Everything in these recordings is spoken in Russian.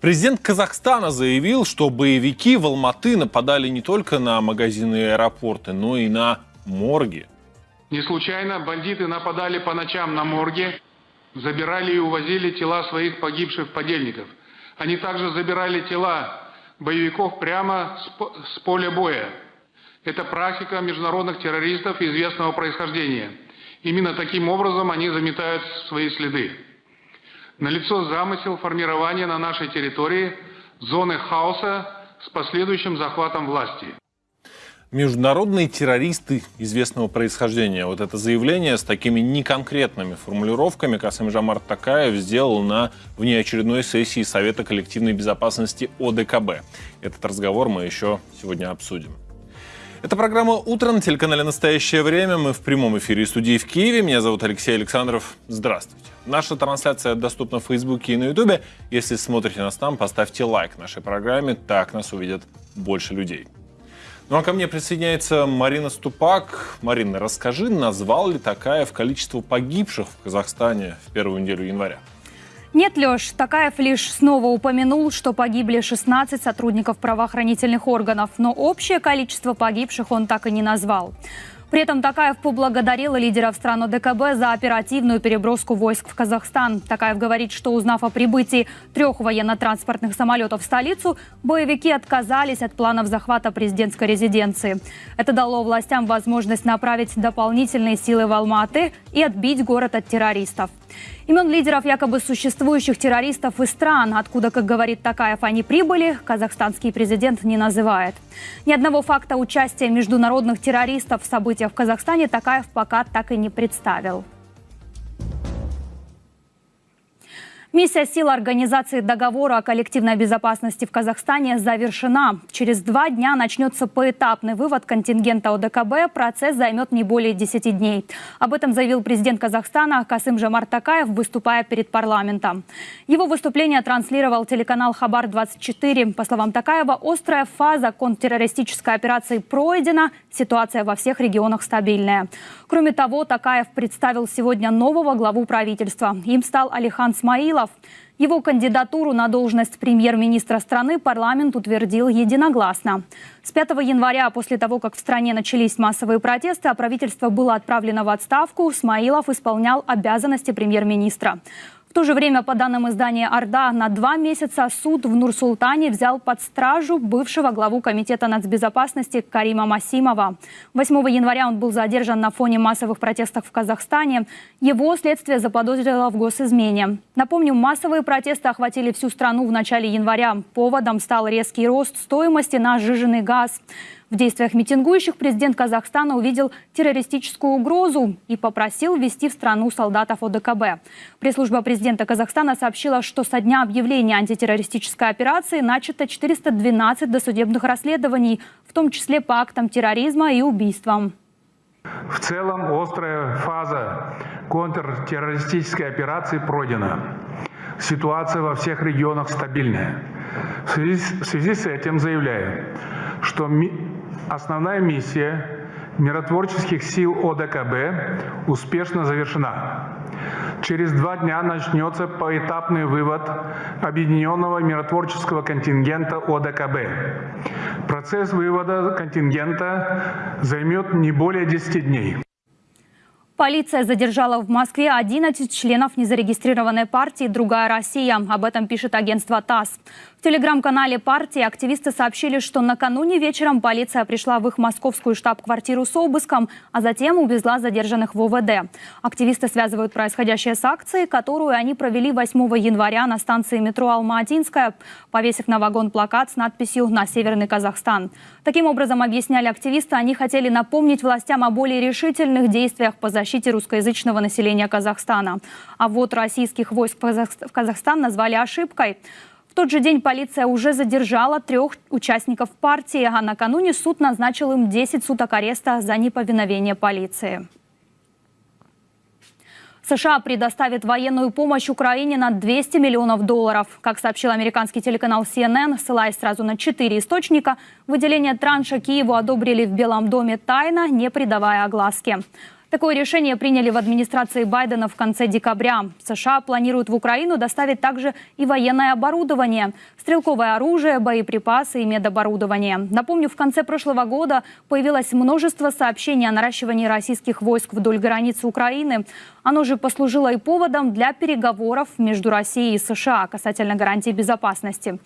Президент Казахстана заявил, что боевики в Алматы нападали не только на магазины и аэропорты, но и на морги. Не случайно бандиты нападали по ночам на морги, забирали и увозили тела своих погибших подельников. Они также забирали тела боевиков прямо с поля боя. Это практика международных террористов известного происхождения. Именно таким образом они заметают свои следы. Налицо замысел формирования на нашей территории зоны хаоса с последующим захватом власти. Международные террористы известного происхождения. Вот это заявление с такими неконкретными формулировками Касым Жамар Такаев сделал на внеочередной сессии Совета коллективной безопасности ОДКБ. Этот разговор мы еще сегодня обсудим. Это программа «Утро» на телеканале «Настоящее время». Мы в прямом эфире студии в Киеве. Меня зовут Алексей Александров. Здравствуйте. Наша трансляция доступна в Фейсбуке и на Ютубе. Если смотрите нас там, поставьте лайк нашей программе. Так нас увидят больше людей. Ну а ко мне присоединяется Марина Ступак. Марина, расскажи, назвал ли такая в количество погибших в Казахстане в первую неделю января? Нет, Леш, Такаев лишь снова упомянул, что погибли 16 сотрудников правоохранительных органов, но общее количество погибших он так и не назвал. При этом Такаев поблагодарил лидеров стран ОДКБ за оперативную переброску войск в Казахстан. Такаев говорит, что узнав о прибытии трех военно-транспортных самолетов в столицу, боевики отказались от планов захвата президентской резиденции. Это дало властям возможность направить дополнительные силы в Алматы и отбить город от террористов. Имен лидеров якобы существующих террористов из стран, откуда, как говорит Такаев, они прибыли, казахстанский президент не называет. Ни одного факта участия международных террористов в событиях в Казахстане Такаев пока так и не представил. Миссия сил Организации договора о коллективной безопасности в Казахстане завершена. Через два дня начнется поэтапный вывод контингента ОДКБ. Процесс займет не более 10 дней. Об этом заявил президент Казахстана Касым Жамар Такаев, выступая перед парламентом. Его выступление транслировал телеканал «Хабар-24». По словам Такаева, острая фаза контртеррористической операции пройдена. Ситуация во всех регионах стабильная. Кроме того, Такаев представил сегодня нового главу правительства. Им стал Алихан Смаилов Михайлов. Его кандидатуру на должность премьер-министра страны парламент утвердил единогласно. С 5 января, после того, как в стране начались массовые протесты, а правительство было отправлено в отставку, Смаилов исполнял обязанности премьер-министра. В то же время, по данным издания «Орда», на два месяца суд в Нур-Султане взял под стражу бывшего главу Комитета нацбезопасности Карима Масимова. 8 января он был задержан на фоне массовых протестов в Казахстане. Его следствие заподозрило в госизмене. Напомню, массовые протесты охватили всю страну в начале января. Поводом стал резкий рост стоимости на сжиженный газ. В действиях митингующих президент Казахстана увидел террористическую угрозу и попросил ввести в страну солдатов ОДКБ. Пресс-служба президента Казахстана сообщила, что со дня объявления антитеррористической операции начато 412 досудебных расследований, в том числе по актам терроризма и убийствам. В целом острая фаза контртеррористической операции пройдена. Ситуация во всех регионах стабильная. В связи, в связи с этим заявляю, что Основная миссия миротворческих сил ОДКБ успешно завершена. Через два дня начнется поэтапный вывод объединенного миротворческого контингента ОДКБ. Процесс вывода контингента займет не более 10 дней. Полиция задержала в Москве 11 членов незарегистрированной партии «Другая Россия». Об этом пишет агентство ТАСС. В телеграм-канале партии активисты сообщили, что накануне вечером полиция пришла в их московскую штаб-квартиру с обыском, а затем увезла задержанных в ОВД. Активисты связывают происходящее с акцией, которую они провели 8 января на станции метро Алма-Атинская, повесив на вагон плакат с надписью «На Северный Казахстан». Таким образом, объясняли активисты, они хотели напомнить властям о более решительных действиях по защите русскоязычного населения Казахстана. А вот российских войск в Казахстан назвали ошибкой. В тот же день полиция уже задержала трех участников партии, а накануне суд назначил им 10 суток ареста за неповиновение полиции. США предоставит военную помощь Украине на 200 миллионов долларов. Как сообщил американский телеканал CNN, ссылаясь сразу на четыре источника, выделение транша Киеву одобрили в Белом доме тайно, не придавая огласки. Такое решение приняли в администрации Байдена в конце декабря. США планируют в Украину доставить также и военное оборудование, стрелковое оружие, боеприпасы и медоборудование. Напомню, в конце прошлого года появилось множество сообщений о наращивании российских войск вдоль границы Украины. Оно же послужило и поводом для переговоров между Россией и США касательно гарантий безопасности.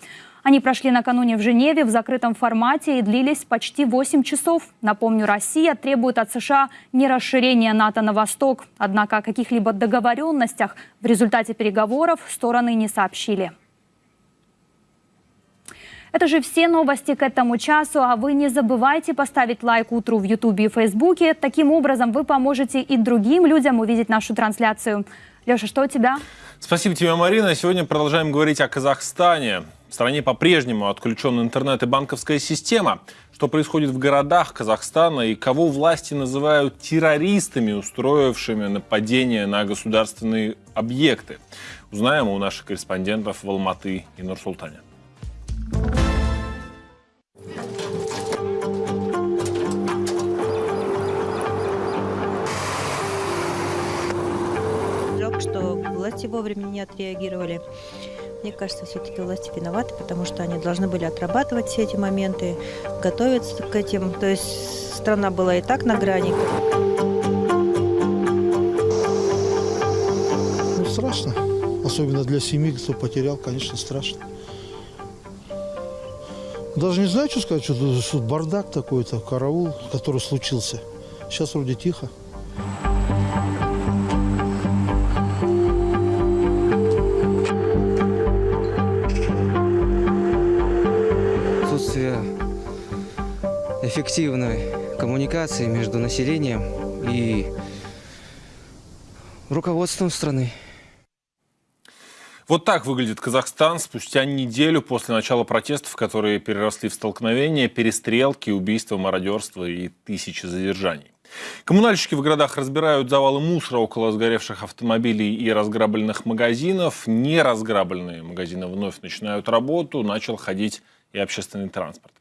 Они прошли накануне в Женеве в закрытом формате и длились почти 8 часов. Напомню, Россия требует от США не расширения НАТО на восток. Однако о каких-либо договоренностях в результате переговоров стороны не сообщили. Это же все новости к этому часу, а вы не забывайте поставить лайк утру в Ютубе и Фейсбуке. Таким образом вы поможете и другим людям увидеть нашу трансляцию. Леша, что у тебя? Спасибо тебе, Марина. Сегодня продолжаем говорить о Казахстане. В стране по-прежнему отключен интернет и банковская система. Что происходит в городах Казахстана и кого власти называют террористами, устроившими нападение на государственные объекты. Узнаем у наших корреспондентов в Алматы и Нур-Султане. Власти вовремя не отреагировали. Мне кажется, все-таки власти виноваты, потому что они должны были отрабатывать все эти моменты, готовиться к этим. То есть страна была и так на грани. Ну, страшно. Особенно для семьи, кто потерял, конечно, страшно. Даже не знаю, что сказать, что, тут- бардак такой-то, караул, который случился. Сейчас вроде тихо. Эффективной коммуникации между населением и руководством страны. Вот так выглядит Казахстан спустя неделю после начала протестов, которые переросли в столкновения, перестрелки, убийства, мародерство и тысячи задержаний. Коммунальщики в городах разбирают завалы мусора около сгоревших автомобилей и разграбленных магазинов. Неразграбленные магазины вновь начинают работу, начал ходить и общественный транспорт.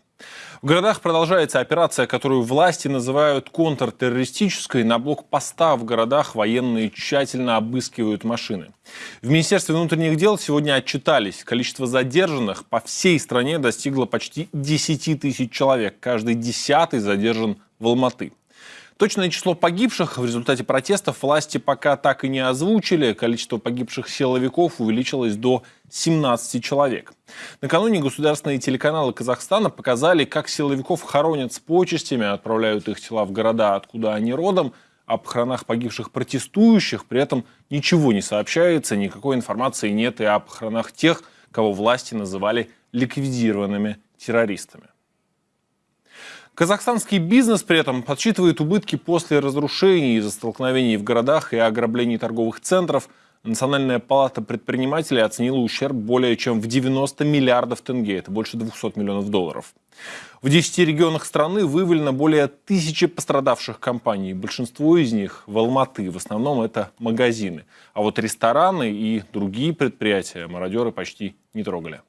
В городах продолжается операция, которую власти называют контртеррористической. На блокпостах в городах военные тщательно обыскивают машины. В Министерстве внутренних дел сегодня отчитались. Количество задержанных по всей стране достигло почти 10 тысяч человек. Каждый десятый задержан в Алматы. Точное число погибших в результате протестов власти пока так и не озвучили. Количество погибших силовиков увеличилось до 17 человек. Накануне государственные телеканалы Казахстана показали, как силовиков хоронят с почестями, отправляют их тела в города, откуда они родом. О похоронах погибших протестующих при этом ничего не сообщается, никакой информации нет и о похоронах тех, кого власти называли ликвидированными террористами. Казахстанский бизнес при этом подсчитывает убытки после разрушений из-за столкновений в городах и ограблений торговых центров. Национальная палата предпринимателей оценила ущерб более чем в 90 миллиардов тенге, это больше 200 миллионов долларов. В 10 регионах страны выявлено более тысячи пострадавших компаний. Большинство из них в Алматы, в основном это магазины. А вот рестораны и другие предприятия мародеры почти не трогали.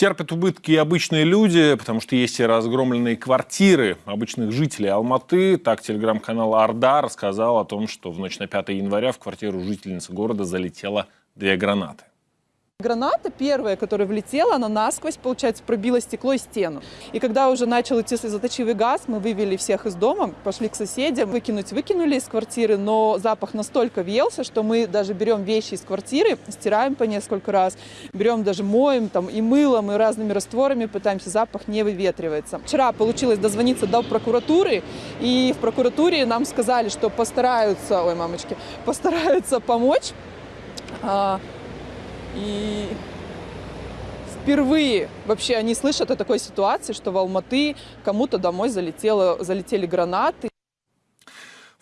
Терпят убытки и обычные люди, потому что есть и разгромленные квартиры обычных жителей Алматы. Так телеграм-канал Орда рассказал о том, что в ночь на 5 января в квартиру жительницы города залетело две гранаты. Граната первая, которая влетела, она насквозь, получается, пробила стекло и стену. И когда уже начал идти слезоточивый газ, мы вывели всех из дома, пошли к соседям, выкинуть выкинули из квартиры, но запах настолько въелся, что мы даже берем вещи из квартиры, стираем по несколько раз, берем даже моем там и мылом, и разными растворами, пытаемся, запах не выветривается. Вчера получилось дозвониться до прокуратуры, и в прокуратуре нам сказали, что постараются, ой, мамочки, постараются помочь А, И впервые вообще они слышат о такой ситуации, что в Алматы кому-то домой залетело, залетели гранаты.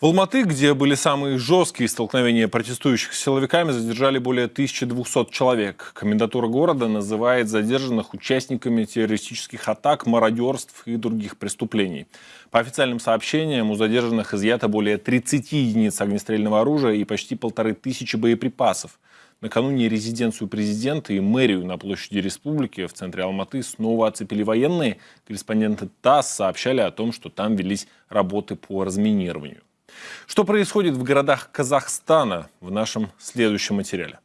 В Алматы, где были самые жесткие столкновения протестующих с силовиками, задержали более 1200 человек. Комендатура города называет задержанных участниками террористических атак, мародерств и других преступлений. По официальным сообщениям, у задержанных изъято более 30 единиц огнестрельного оружия и почти полторы тысячи боеприпасов. Накануне резиденцию президента и мэрию на площади республики в центре Алматы снова оцепили военные. Корреспонденты ТАСС сообщали о том, что там велись работы по разминированию. Что происходит в городах Казахстана в нашем следующем материале?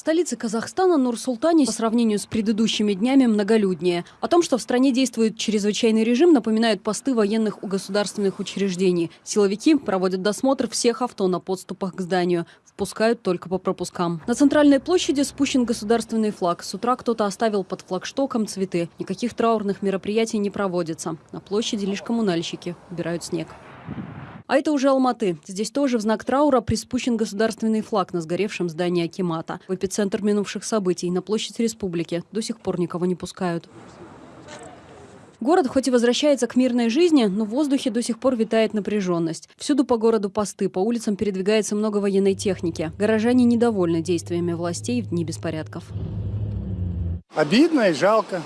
В столице Казахстана Нур-Султане по сравнению с предыдущими днями многолюднее. О том, что в стране действует чрезвычайный режим, напоминают посты военных у государственных учреждений. Силовики проводят досмотр всех авто на подступах к зданию. Впускают только по пропускам. На центральной площади спущен государственный флаг. С утра кто-то оставил под флагштоком цветы. Никаких траурных мероприятий не проводится. На площади лишь коммунальщики убирают снег. А это уже Алматы. Здесь тоже в знак траура приспущен государственный флаг на сгоревшем здании Акимата. В эпицентр минувших событий на площадь республики до сих пор никого не пускают. Город хоть и возвращается к мирной жизни, но в воздухе до сих пор витает напряженность. Всюду по городу посты, по улицам передвигается много военной техники. Горожане недовольны действиями властей в дни беспорядков. Обидно и жалко,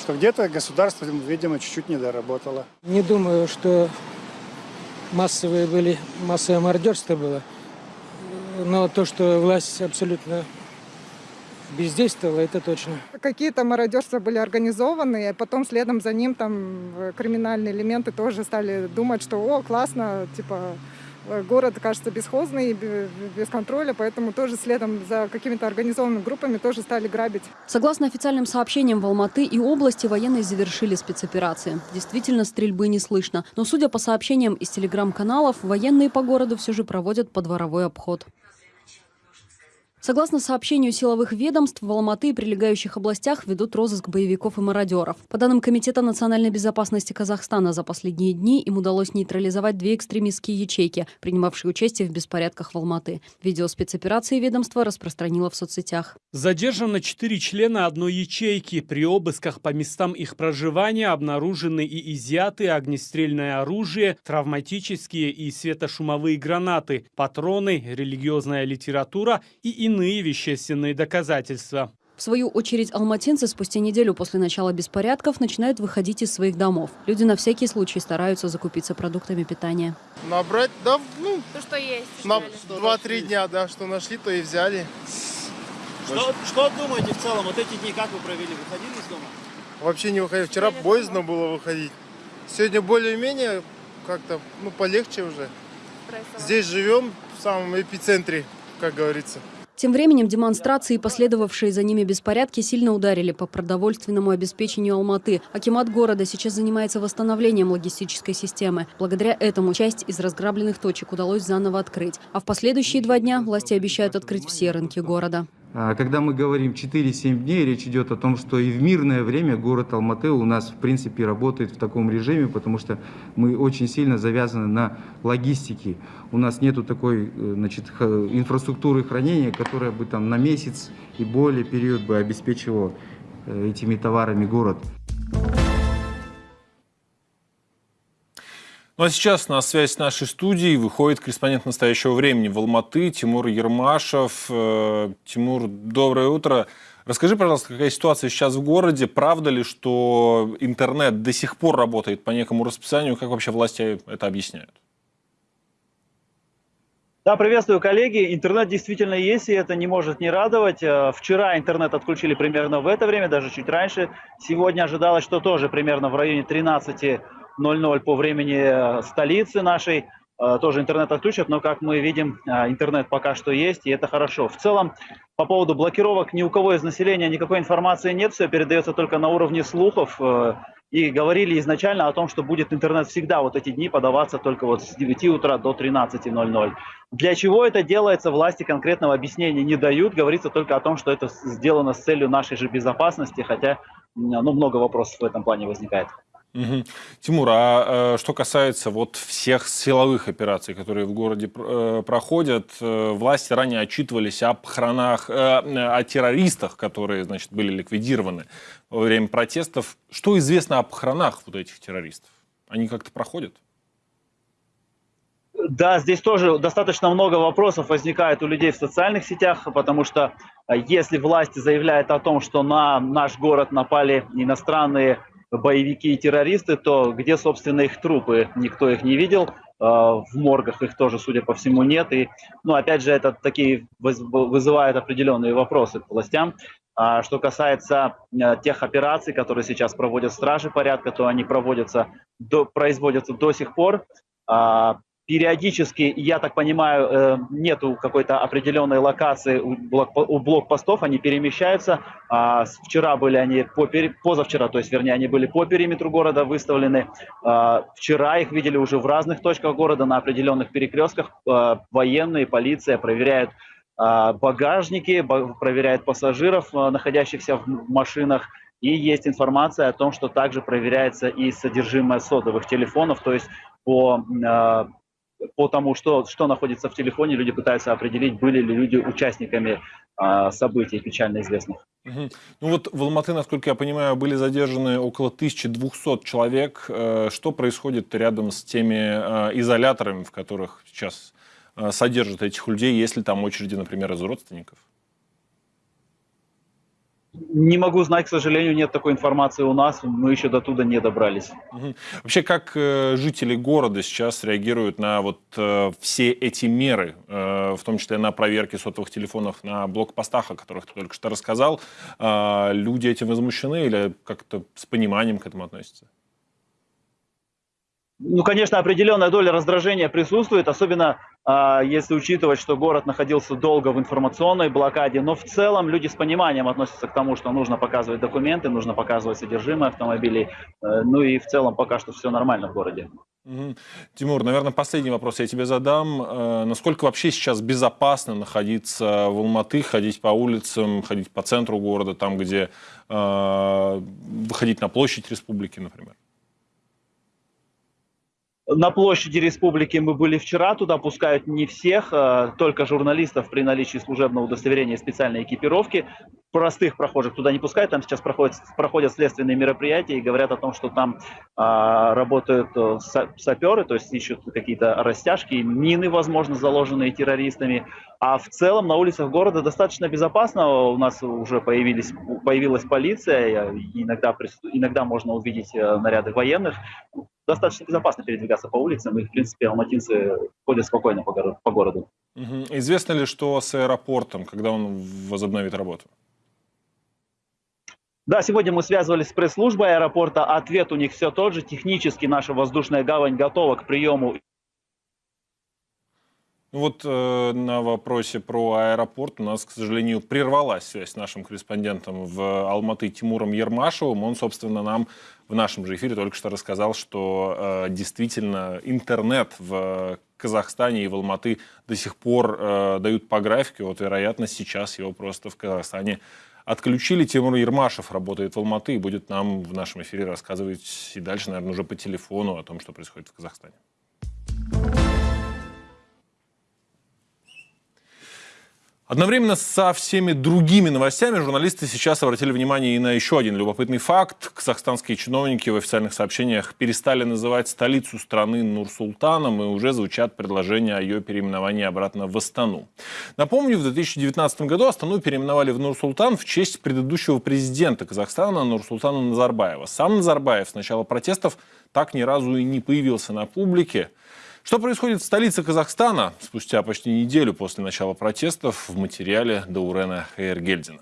что где-то государство, видимо, чуть-чуть не доработало. Не думаю, что массовые были, массовое мародерство было. Но то, что власть абсолютно бездействовала, это точно. Какие-то мародерства были организованы, а потом следом за ним там э, криминальные элементы тоже стали думать, что о, классно, типа город кажется бесхозный, без контроля, поэтому тоже следом за какими-то организованными группами тоже стали грабить. Согласно официальным сообщениям, в Алматы и области военные завершили спецоперации. Действительно, стрельбы не слышно. Но, судя по сообщениям из телеграм-каналов, военные по городу все же проводят подворовой обход. Согласно сообщению силовых ведомств, в Алматы и прилегающих областях ведут розыск боевиков и мародеров. По данным Комитета национальной безопасности Казахстана, за последние дни им удалось нейтрализовать две экстремистские ячейки, принимавшие участие в беспорядках в Алматы. Видео спецоперации ведомство распространило в соцсетях. Задержано четыре члена одной ячейки. При обысках по местам их проживания обнаружены и изъяты огнестрельное оружие, травматические и светошумовые гранаты, патроны, религиозная литература и иные вещественные доказательства. В свою очередь, алматинцы спустя неделю после начала беспорядков начинают выходить из своих домов. Люди на всякий случай стараются закупиться продуктами питания. Набрать, да, ну... То, что есть. На два-три дня, да, что нашли, то и взяли. Что, что думаете в целом? Вот эти дни как вы провели? Выходили из дома? Вообще не выходил. Вчера боязно было выходить. Сегодня более-менее как-то, ну, полегче уже. Здесь живем в самом эпицентре, как говорится. Тем временем демонстрации и последовавшие за ними беспорядки сильно ударили по продовольственному обеспечению Алматы. Акимат города сейчас занимается восстановлением логистической системы. Благодаря этому часть из разграбленных точек удалось заново открыть. А в последующие два дня власти обещают открыть все рынки города. Когда мы говорим 4-7 дней, речь идет о том, что и в мирное время город Алматы у нас в принципе работает в таком режиме, потому что мы очень сильно завязаны на логистике. У нас нету такой э, значит, инфраструктуры хранения, которая бы там на месяц и более период бы обеспечивала э, этими товарами город. Ну а сейчас на связь с нашей студией выходит корреспондент настоящего времени в Алматы Тимур Ермашев. Э, Тимур, доброе утро. Расскажи, пожалуйста, какая ситуация сейчас в городе? Правда ли, что интернет до сих пор работает по некому расписанию? Как вообще власти это объясняют? Да, приветствую, коллеги. Интернет действительно есть, и это не может не радовать. Э, Вчера интернет отключили примерно в это время, даже чуть раньше. Сегодня ожидалось, что тоже примерно в районе 13 00 по времени э, столицы нашей. Э, тоже интернет отключат, но, как мы видим, э, интернет пока что есть, и это хорошо. В целом, по поводу блокировок ни у кого из населения никакой информации нет, все передается только на уровне слухов. И говорили изначально о том, что будет интернет всегда вот эти дни подаваться только вот с 9 утра до 13.00. Для чего это делается, власти конкретного объяснения не дают. Говорится только о том, что это сделано с целью нашей же безопасности, хотя ну, много вопросов в этом плане возникает. Угу. Тимур, а э, что касается вот всех силовых операций, которые в городе э, проходят, э, власти ранее отчитывались об хронах, э, о террористах, которые, значит, были ликвидированы во время протестов. Что известно об хронах вот этих террористов? Они как-то проходят? Да, здесь тоже достаточно много вопросов возникает у людей в социальных сетях, потому что э, если власти заявляют о том, что на наш город напали иностранные боевики и террористы, то где, собственно, их трупы? Никто их не видел. Э, в моргах их тоже, судя по всему, нет. И, ну, опять же, это такие вызывает определенные вопросы к властям. А что касается э, тех операций, которые сейчас проводят стражи порядка, то они проводятся, до, производятся до сих пор. А, периодически, я так понимаю, э, нету какой-то определенной локации у, блок, у блокпостов, они перемещаются. А вчера были они, по, позавчера, то есть, вернее, они были по периметру города выставлены. А вчера их видели уже в разных точках города, на определенных перекрестках. А, военные, полиция проверяют багажники, проверяют пассажиров, находящихся в машинах. И есть информация о том, что также проверяется и содержимое сотовых телефонов, то есть по по тому, что, что находится в телефоне, люди пытаются определить, были ли люди участниками а, событий печально известных. Угу. Ну вот в Алматы, насколько я понимаю, были задержаны около 1200 человек. Э, что происходит рядом с теми э, изоляторами, в которых сейчас э, содержат этих людей, если там очереди, например, из родственников? Не могу знать, к сожалению, нет такой информации у нас, мы еще до туда не добрались. Угу. Вообще, как э, жители города сейчас реагируют на вот э, все эти меры, э, в том числе на проверки сотовых телефонов на блокпостах, о которых ты только что рассказал? Э, люди этим возмущены или как-то с пониманием к этому относятся? Ну, конечно, определенная доля раздражения присутствует, особенно э, если учитывать, что город находился долго в информационной блокаде. Но в целом люди с пониманием относятся к тому, что нужно показывать документы, нужно показывать содержимое автомобилей. Э, ну и в целом пока что все нормально в городе. Тимур, наверное, последний вопрос я тебе задам. Э, насколько вообще сейчас безопасно находиться в Алматы, ходить по улицам, ходить по центру города, там, где э, выходить на площадь республики, например? На площади республики мы были вчера, туда пускают не всех, а только журналистов при наличии служебного удостоверения и специальной экипировки. Простых прохожих туда не пускают, там сейчас проходят, проходят следственные мероприятия и говорят о том, что там а, работают э, саперы, то есть ищут какие-то растяжки, мины, возможно, заложенные террористами. А в целом на улицах города достаточно безопасно, у нас уже появились, появилась полиция, иногда, иногда можно увидеть э, наряды военных достаточно безопасно передвигаться по улицам, и, в принципе, алматинцы ходят спокойно по, городу. По городу. Угу. Известно ли, что с аэропортом, когда он возобновит работу? Да, сегодня мы связывались с пресс-службой аэропорта. Ответ у них все тот же. Технически наша воздушная гавань готова к приему ну вот э, на вопросе про аэропорт у нас, к сожалению, прервалась связь с нашим корреспондентом в Алматы Тимуром Ермашевым. Он, собственно, нам в нашем же эфире только что рассказал, что э, действительно интернет в Казахстане и в Алматы до сих пор э, дают по графике. Вот, вероятно, сейчас его просто в Казахстане отключили. Тимур Ермашев работает в Алматы и будет нам в нашем эфире рассказывать и дальше, наверное, уже по телефону о том, что происходит в Казахстане. Одновременно со всеми другими новостями журналисты сейчас обратили внимание и на еще один любопытный факт. Казахстанские чиновники в официальных сообщениях перестали называть столицу страны Нур-Султаном и уже звучат предложения о ее переименовании обратно в Астану. Напомню, в 2019 году Астану переименовали в Нур-Султан в честь предыдущего президента Казахстана Нур-Султана Назарбаева. Сам Назарбаев с начала протестов так ни разу и не появился на публике. Что происходит в столице Казахстана спустя почти неделю после начала протестов в материале Даурена Хейергельдина.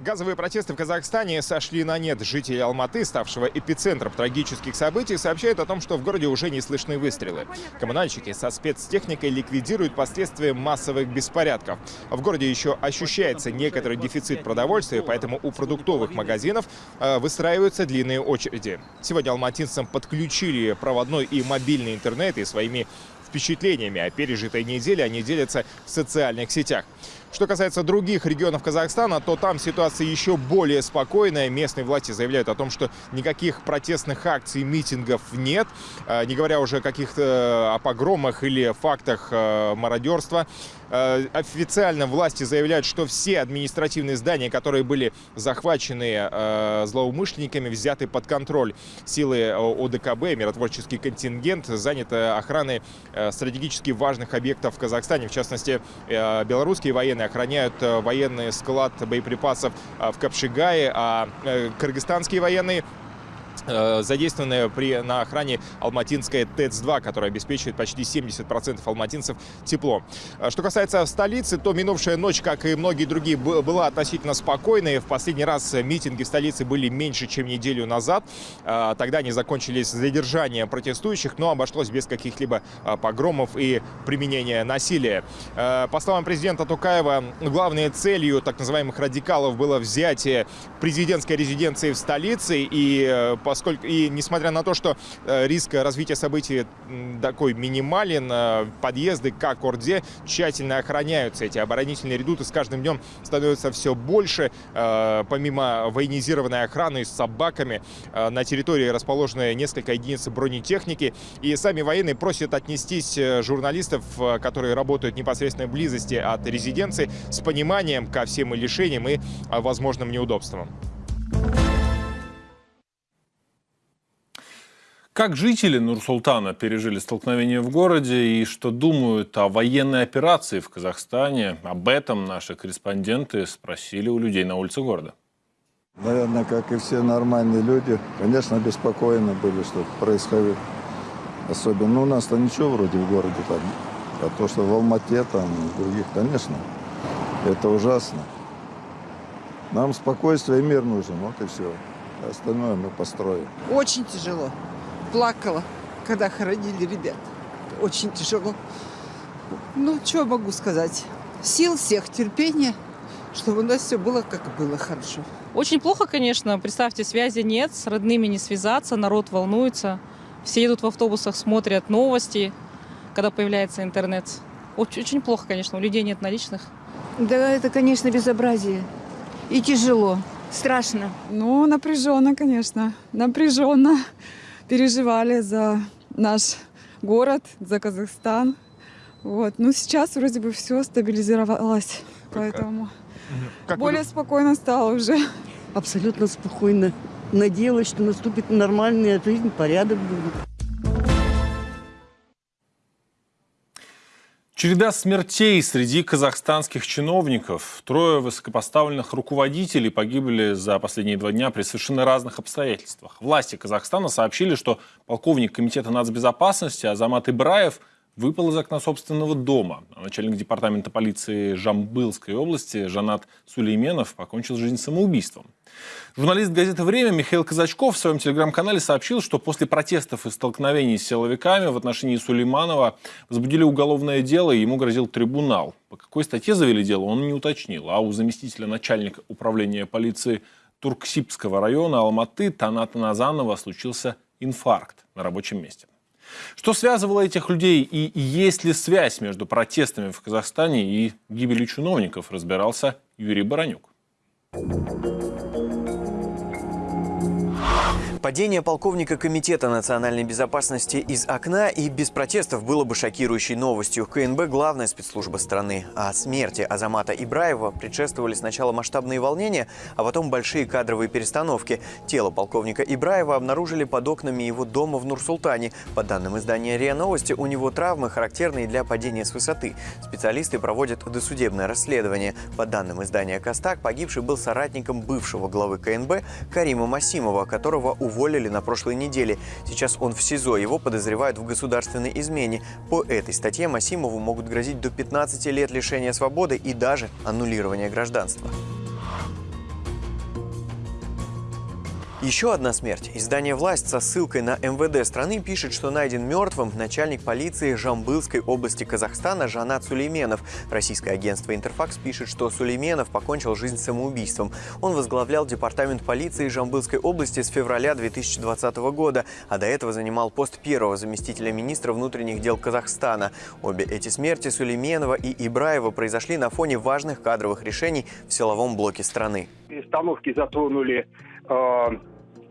Газовые протесты в Казахстане сошли на нет. Жители Алматы, ставшего эпицентром трагических событий, сообщают о том, что в городе уже не слышны выстрелы. Коммунальщики со спецтехникой ликвидируют последствия массовых беспорядков. В городе еще ощущается некоторый дефицит продовольствия, поэтому у продуктовых магазинов э, выстраиваются длинные очереди. Сегодня алматинцам подключили проводной и мобильный интернет и своими впечатлениями о пережитой неделе они делятся в социальных сетях. Что касается других регионов Казахстана, то там ситуация еще более спокойная. Местные власти заявляют о том, что никаких протестных акций, митингов нет, э, не говоря уже о каких-то э, о погромах или фактах э, мародерства. Официально власти заявляют, что все административные здания, которые были захвачены злоумышленниками, взяты под контроль. Силы ОДКБ, миротворческий контингент, заняты охраной стратегически важных объектов в Казахстане. В частности, белорусские военные охраняют военный склад боеприпасов в Капшигае, а кыргызстанские военные Э, задействованная при, на охране Алматинская ТЭЦ-2, которая обеспечивает почти 70% алматинцев тепло. Э, что касается столицы, то минувшая ночь, как и многие другие, была относительно спокойной. В последний раз митинги в столице были меньше, чем неделю назад. Э, тогда они закончились задержанием протестующих, но обошлось без каких-либо погромов и применения насилия. По словам президента Тукаева, главной целью так называемых радикалов было взятие президентской резиденции в столице и поскольку и несмотря на то, что э, риск развития событий такой минимален, э, подъезды к Орде тщательно охраняются. Эти оборонительные редуты с каждым днем становятся все больше. Э, помимо военизированной охраны с собаками, на территории расположены несколько единиц бронетехники. И сами военные просят отнестись журналистов, которые работают в непосредственной близости от резиденции, с пониманием ко всем лишениям и возможным неудобствам. Как жители Нур-Султана пережили столкновение в городе и что думают о военной операции в Казахстане, об этом наши корреспонденты спросили у людей на улице города. Наверное, как и все нормальные люди, конечно, беспокойны были, что происходит. Особенно ну, у нас-то ничего вроде в городе там. А то, что в Алмате, там, в других, конечно, это ужасно. Нам спокойствие и мир нужен, вот и все. Остальное мы построим. Очень тяжело плакала, когда хоронили ребят. Очень тяжело. Ну, что могу сказать? Сил всех, терпения, чтобы у нас все было, как было хорошо. Очень плохо, конечно. Представьте, связи нет, с родными не связаться, народ волнуется. Все едут в автобусах, смотрят новости, когда появляется интернет. Очень, очень плохо, конечно, у людей нет наличных. Да, это, конечно, безобразие. И тяжело, страшно. Ну, напряженно, конечно, напряженно переживали за наш город, за Казахстан. Вот. Ну, сейчас вроде бы все стабилизировалось, поэтому как более вы... спокойно стало уже. Абсолютно спокойно. Надеялась, что наступит нормальная жизнь, порядок будет. Череда смертей среди казахстанских чиновников. Трое высокопоставленных руководителей погибли за последние два дня при совершенно разных обстоятельствах. Власти Казахстана сообщили, что полковник Комитета нацбезопасности Азамат Ибраев выпал из окна собственного дома. А начальник департамента полиции Жамбылской области Жанат Сулейменов покончил жизнь самоубийством. Журналист газеты «Время» Михаил Казачков в своем телеграм-канале сообщил, что после протестов и столкновений с силовиками в отношении Сулейманова возбудили уголовное дело, и ему грозил трибунал. По какой статье завели дело, он не уточнил. А у заместителя начальника управления полиции Турксибского района Алматы Таната Назанова случился инфаркт на рабочем месте. Что связывало этих людей и есть ли связь между протестами в Казахстане и гибелью чиновников, разбирался Юрий Баранюк. Падение полковника Комитета национальной безопасности из окна и без протестов было бы шокирующей новостью. КНБ – главная спецслужба страны. А смерти Азамата Ибраева предшествовали сначала масштабные волнения, а потом большие кадровые перестановки. Тело полковника Ибраева обнаружили под окнами его дома в Нур-Султане. По данным издания РИА Новости, у него травмы, характерные для падения с высоты. Специалисты проводят досудебное расследование. По данным издания «Костак», погибший был соратником бывшего главы КНБ Карима Масимова, которого уволили на прошлой неделе. Сейчас он в СИЗО. Его подозревают в государственной измене. По этой статье Масимову могут грозить до 15 лет лишения свободы и даже аннулирования гражданства. Еще одна смерть. Издание «Власть» со ссылкой на МВД страны пишет, что найден мертвым начальник полиции Жамбылской области Казахстана Жанат Сулейменов. Российское агентство «Интерфакс» пишет, что Сулейменов покончил жизнь самоубийством. Он возглавлял департамент полиции Жамбылской области с февраля 2020 года, а до этого занимал пост первого заместителя министра внутренних дел Казахстана. Обе эти смерти Сулейменова и Ибраева произошли на фоне важных кадровых решений в силовом блоке страны. Перестановки затронули э,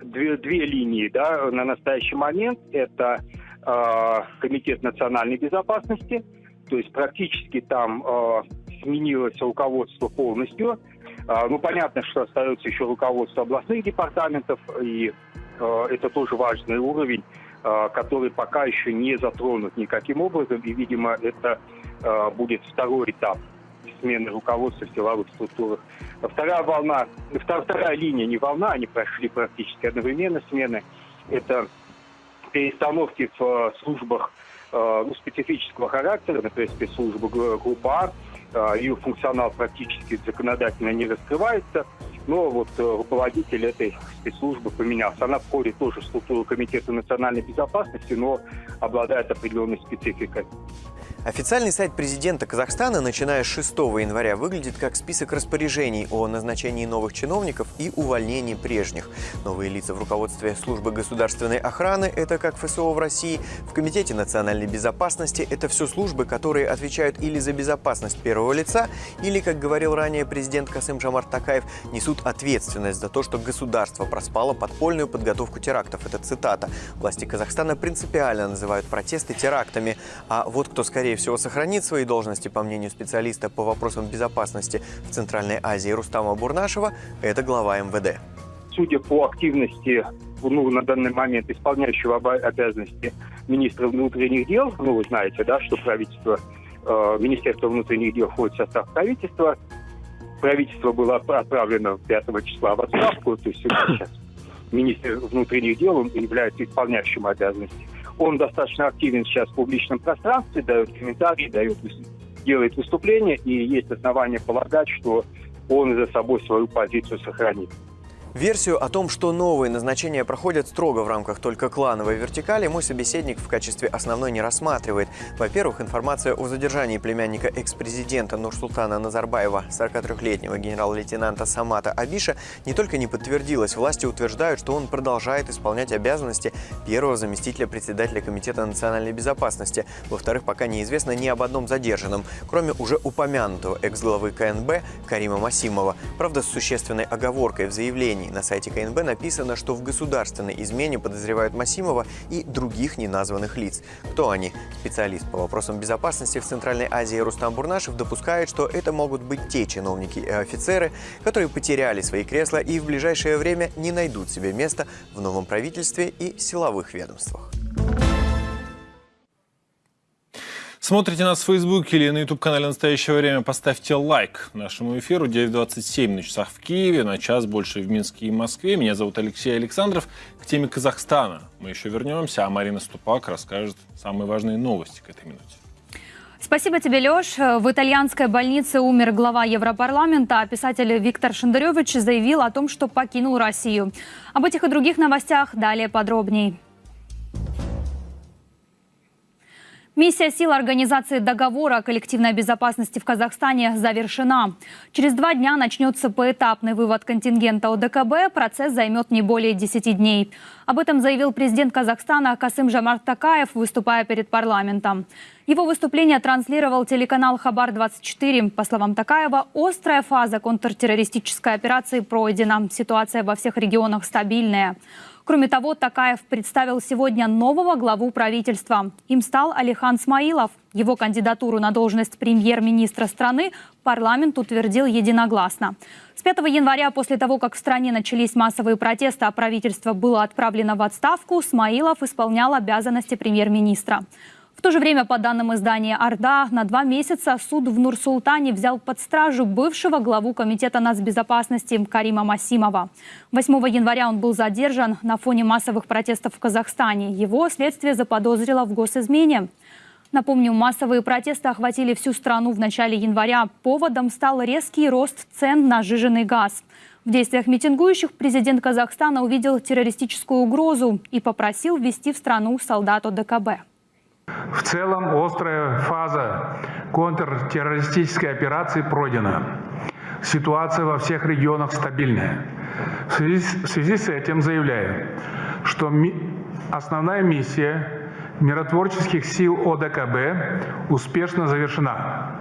две, две линии да, на настоящий момент. Это э, Комитет национальной безопасности, то есть практически там э, сменилось руководство полностью. Э, ну, понятно, что остается еще руководство областных департаментов, и э, это тоже важный уровень, э, который пока еще не затронут никаким образом, и, видимо, это э, будет второй этап смены руководства в силовых структурах. Вторая волна, вторая линия, не волна, они прошли практически одновременно смены. Это перестановки в э, службах э, ну, специфического характера, например, спецслужба группа А, э, ее функционал практически законодательно не раскрывается, но вот руководитель этой спецслужбы поменялся. Она входит тоже в структуру Комитета национальной безопасности, но обладает определенной спецификой. Официальный сайт президента Казахстана, начиная с 6 января, выглядит как список распоряжений о назначении новых чиновников и увольнении прежних. Новые лица в руководстве службы государственной охраны – это как ФСО в России, в Комитете национальной безопасности – это все службы, которые отвечают или за безопасность первого лица, или, как говорил ранее президент Касым Жамар Такаев, несут ответственность за то, что государство проспало подпольную подготовку терактов. Это цитата. Власти Казахстана принципиально называют протесты терактами, а вот кто скорее скорее всего, сохранит свои должности, по мнению специалиста по вопросам безопасности в Центральной Азии Рустама Бурнашева, это глава МВД. Судя по активности ну, на данный момент исполняющего обязанности министра внутренних дел, ну, вы знаете, да, что правительство, э, Министерство внутренних дел входит в состав правительства, правительство было отправлено 5 числа в отставку, то есть сейчас министр внутренних дел он является исполняющим обязанности. Он достаточно активен сейчас в публичном пространстве, дает комментарии, дает, делает выступления, и есть основания полагать, что он за собой свою позицию сохранит. Версию о том, что новые назначения проходят строго в рамках только клановой вертикали, мой собеседник в качестве основной не рассматривает. Во-первых, информация о задержании племянника экс-президента Нурсултана Назарбаева, 43-летнего генерал-лейтенанта Самата Абиша, не только не подтвердилась, власти утверждают, что он продолжает исполнять обязанности первого заместителя председателя Комитета национальной безопасности. Во-вторых, пока неизвестно ни об одном задержанном, кроме уже упомянутого экс-главы КНБ Карима Масимова. Правда, с существенной оговоркой в заявлении заявлений. На сайте КНБ написано, что в государственной измене подозревают Масимова и других неназванных лиц. Кто они? Специалист по вопросам безопасности в Центральной Азии Рустам Бурнашев допускает, что это могут быть те чиновники и офицеры, которые потеряли свои кресла и в ближайшее время не найдут себе места в новом правительстве и силовых ведомствах. Смотрите нас в Фейсбуке или на YouTube-канале «Настоящее время», поставьте лайк нашему эфиру. 9.27 на часах в Киеве, на час больше в Минске и Москве. Меня зовут Алексей Александров. К теме Казахстана мы еще вернемся, а Марина Ступак расскажет самые важные новости к этой минуте. Спасибо тебе, Леш. В итальянской больнице умер глава Европарламента, а писатель Виктор Шендаревич заявил о том, что покинул Россию. Об этих и других новостях далее подробней. Миссия сил Организации договора о коллективной безопасности в Казахстане завершена. Через два дня начнется поэтапный вывод контингента ОДКБ. Процесс займет не более 10 дней. Об этом заявил президент Казахстана Касым Жамарт Такаев, выступая перед парламентом. Его выступление транслировал телеканал «Хабар-24». По словам Такаева, острая фаза контртеррористической операции пройдена. Ситуация во всех регионах стабильная. Кроме того, Такаев представил сегодня нового главу правительства. Им стал Алихан Смаилов. Его кандидатуру на должность премьер-министра страны парламент утвердил единогласно. С 5 января, после того, как в стране начались массовые протесты, а правительство было отправлено в отставку, Смаилов исполнял обязанности премьер-министра. В то же время, по данным издания «Орда», на два месяца суд в Нур-Султане взял под стражу бывшего главу Комитета нацбезопасности Карима Масимова. 8 января он был задержан на фоне массовых протестов в Казахстане. Его следствие заподозрило в госизмене. Напомню, массовые протесты охватили всю страну в начале января. Поводом стал резкий рост цен на жиженый газ. В действиях митингующих президент Казахстана увидел террористическую угрозу и попросил ввести в страну солдат ОДКБ. В целом острая фаза контртеррористической операции пройдена. Ситуация во всех регионах стабильная. В связи, в связи с этим заявляю, что ми основная миссия миротворческих сил ОДКБ успешно завершена.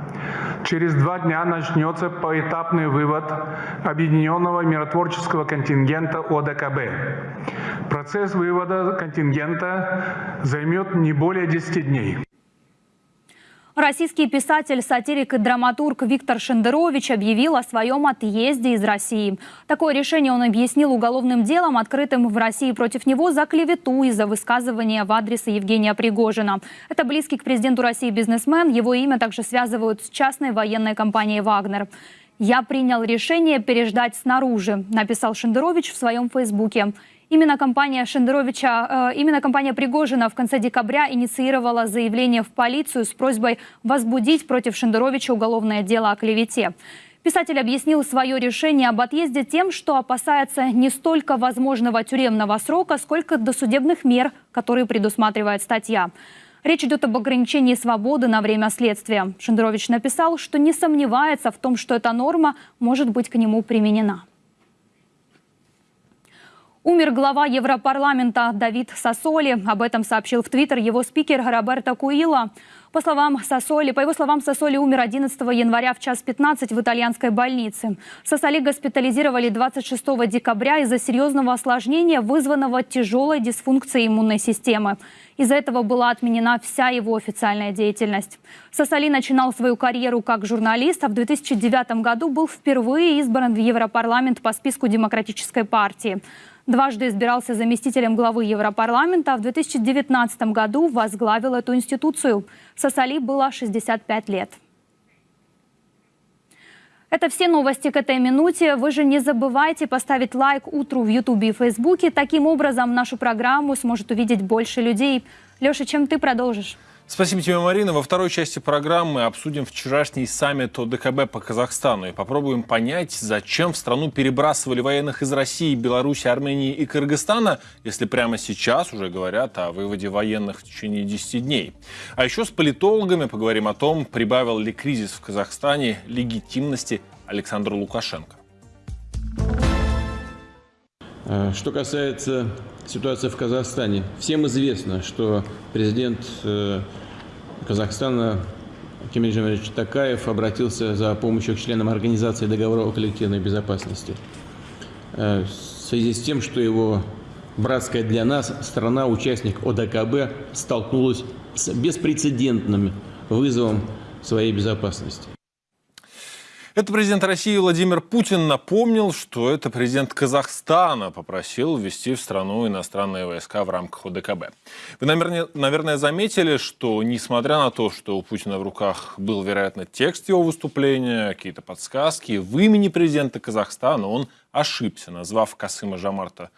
Через два дня начнется поэтапный вывод объединенного миротворческого контингента ОДКБ. Процесс вывода контингента займет не более 10 дней. Российский писатель, сатирик и драматург Виктор Шендерович объявил о своем отъезде из России. Такое решение он объяснил уголовным делом, открытым в России против него за клевету из-за высказывания в адрес Евгения Пригожина. Это близкий к президенту России бизнесмен. Его имя также связывают с частной военной компанией «Вагнер». «Я принял решение переждать снаружи», написал Шендерович в своем фейсбуке. Именно компания Шендеровича, э, именно компания Пригожина в конце декабря инициировала заявление в полицию с просьбой возбудить против Шендеровича уголовное дело о клевете. Писатель объяснил свое решение об отъезде тем, что опасается не столько возможного тюремного срока, сколько досудебных мер, которые предусматривает статья. Речь идет об ограничении свободы на время следствия. Шендерович написал, что не сомневается в том, что эта норма может быть к нему применена. Умер глава Европарламента Давид Сосоли. Об этом сообщил в Твиттер его спикер Роберто Куила. По словам Сосоли, по его словам, Сосоли умер 11 января в час 15 в итальянской больнице. Сосоли госпитализировали 26 декабря из-за серьезного осложнения, вызванного тяжелой дисфункцией иммунной системы. Из-за этого была отменена вся его официальная деятельность. Сосоли начинал свою карьеру как журналист, а в 2009 году был впервые избран в Европарламент по списку Демократической партии. Дважды избирался заместителем главы Европарламента, а в 2019 году возглавил эту институцию. Сосали было 65 лет. Это все новости к этой минуте. Вы же не забывайте поставить лайк утру в Ютубе и Фейсбуке. Таким образом, нашу программу сможет увидеть больше людей. Леша, чем ты продолжишь? Спасибо тебе, Марина. Во второй части программы обсудим вчерашний саммит ОДКБ по Казахстану и попробуем понять, зачем в страну перебрасывали военных из России, Беларуси, Армении и Кыргызстана, если прямо сейчас уже говорят о выводе военных в течение 10 дней. А еще с политологами поговорим о том, прибавил ли кризис в Казахстане легитимности Александра Лукашенко. Э, что касается ситуации в Казахстане, всем известно, что президент э, Казахстана Кемель Жамилевич Такаев обратился за помощью к членам Организации договора о коллективной безопасности. Э, в связи с тем, что его братская для нас страна-участник ОДКБ столкнулась с беспрецедентным вызовом своей безопасности. Это президент России Владимир Путин напомнил, что это президент Казахстана попросил ввести в страну иностранные войска в рамках ОДКБ. Вы, наверное, заметили, что несмотря на то, что у Путина в руках был, вероятно, текст его выступления, какие-то подсказки, в имени президента Казахстана он ошибся, назвав Касыма Жамарта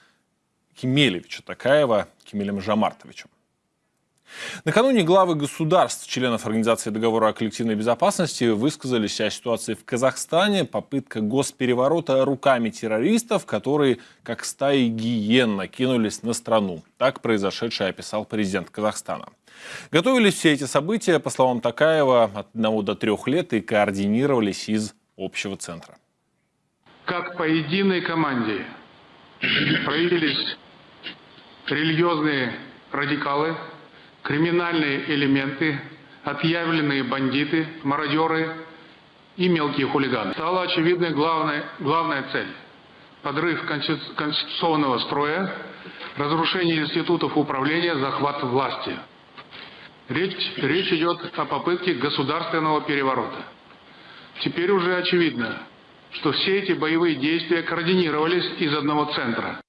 Кемелевича Такаева Кемелем Жамартовичем. Накануне главы государств, членов Организации договора о коллективной безопасности, высказались о ситуации в Казахстане, попытка госпереворота руками террористов, которые, как стаи гиен, накинулись на страну. Так произошедшее описал президент Казахстана. Готовились все эти события, по словам Такаева, от одного до трех лет и координировались из общего центра. Как по единой команде проявились религиозные радикалы, криминальные элементы, отъявленные бандиты, мародеры и мелкие хулиганы. Стала очевидной главная, главная цель – подрыв конституционного строя, разрушение институтов управления, захват власти. Речь, речь идет о попытке государственного переворота. Теперь уже очевидно, что все эти боевые действия координировались из одного центра.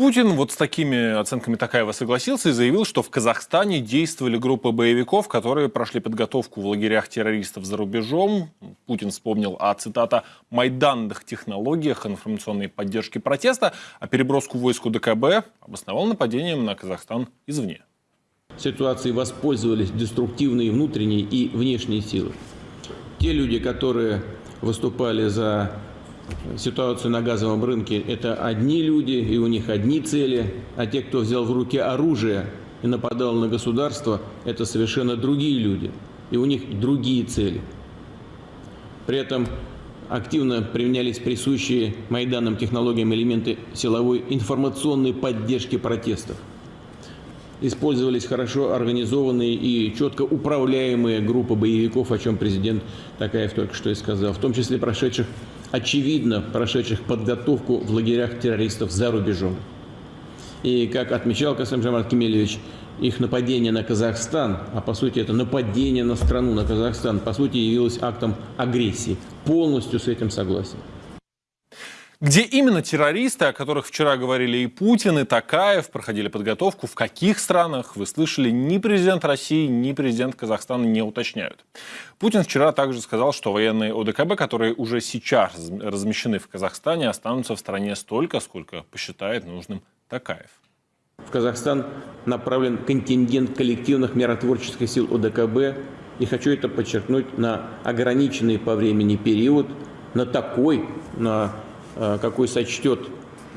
Путин вот с такими оценками Такаева согласился и заявил, что в Казахстане действовали группы боевиков, которые прошли подготовку в лагерях террористов за рубежом. Путин вспомнил о, цитата, «майданных технологиях информационной поддержки протеста», а переброску войск ДКБ обосновал нападением на Казахстан извне. Ситуацией воспользовались деструктивные внутренние и внешние силы. Те люди, которые выступали за ситуацию на газовом рынке, это одни люди, и у них одни цели, а те, кто взял в руки оружие и нападал на государство, это совершенно другие люди, и у них другие цели. При этом активно применялись присущие Майданам технологиям элементы силовой информационной поддержки протестов. Использовались хорошо организованные и четко управляемые группы боевиков, о чем президент Такаев только что и сказал, в том числе прошедших, очевидно, прошедших подготовку в лагерях террористов за рубежом. И, как отмечал Касым Жамар Кемельевич, их нападение на Казахстан, а по сути это нападение на страну, на Казахстан, по сути явилось актом агрессии. Полностью с этим согласен. Где именно террористы, о которых вчера говорили и Путин, и Такаев, проходили подготовку, в каких странах, вы слышали, ни президент России, ни президент Казахстана не уточняют. Путин вчера также сказал, что военные ОДКБ, которые уже сейчас размещены в Казахстане, останутся в стране столько, сколько посчитает нужным Такаев. В Казахстан направлен контингент коллективных миротворческих сил ОДКБ. И хочу это подчеркнуть на ограниченный по времени период, на такой, на какой сочтет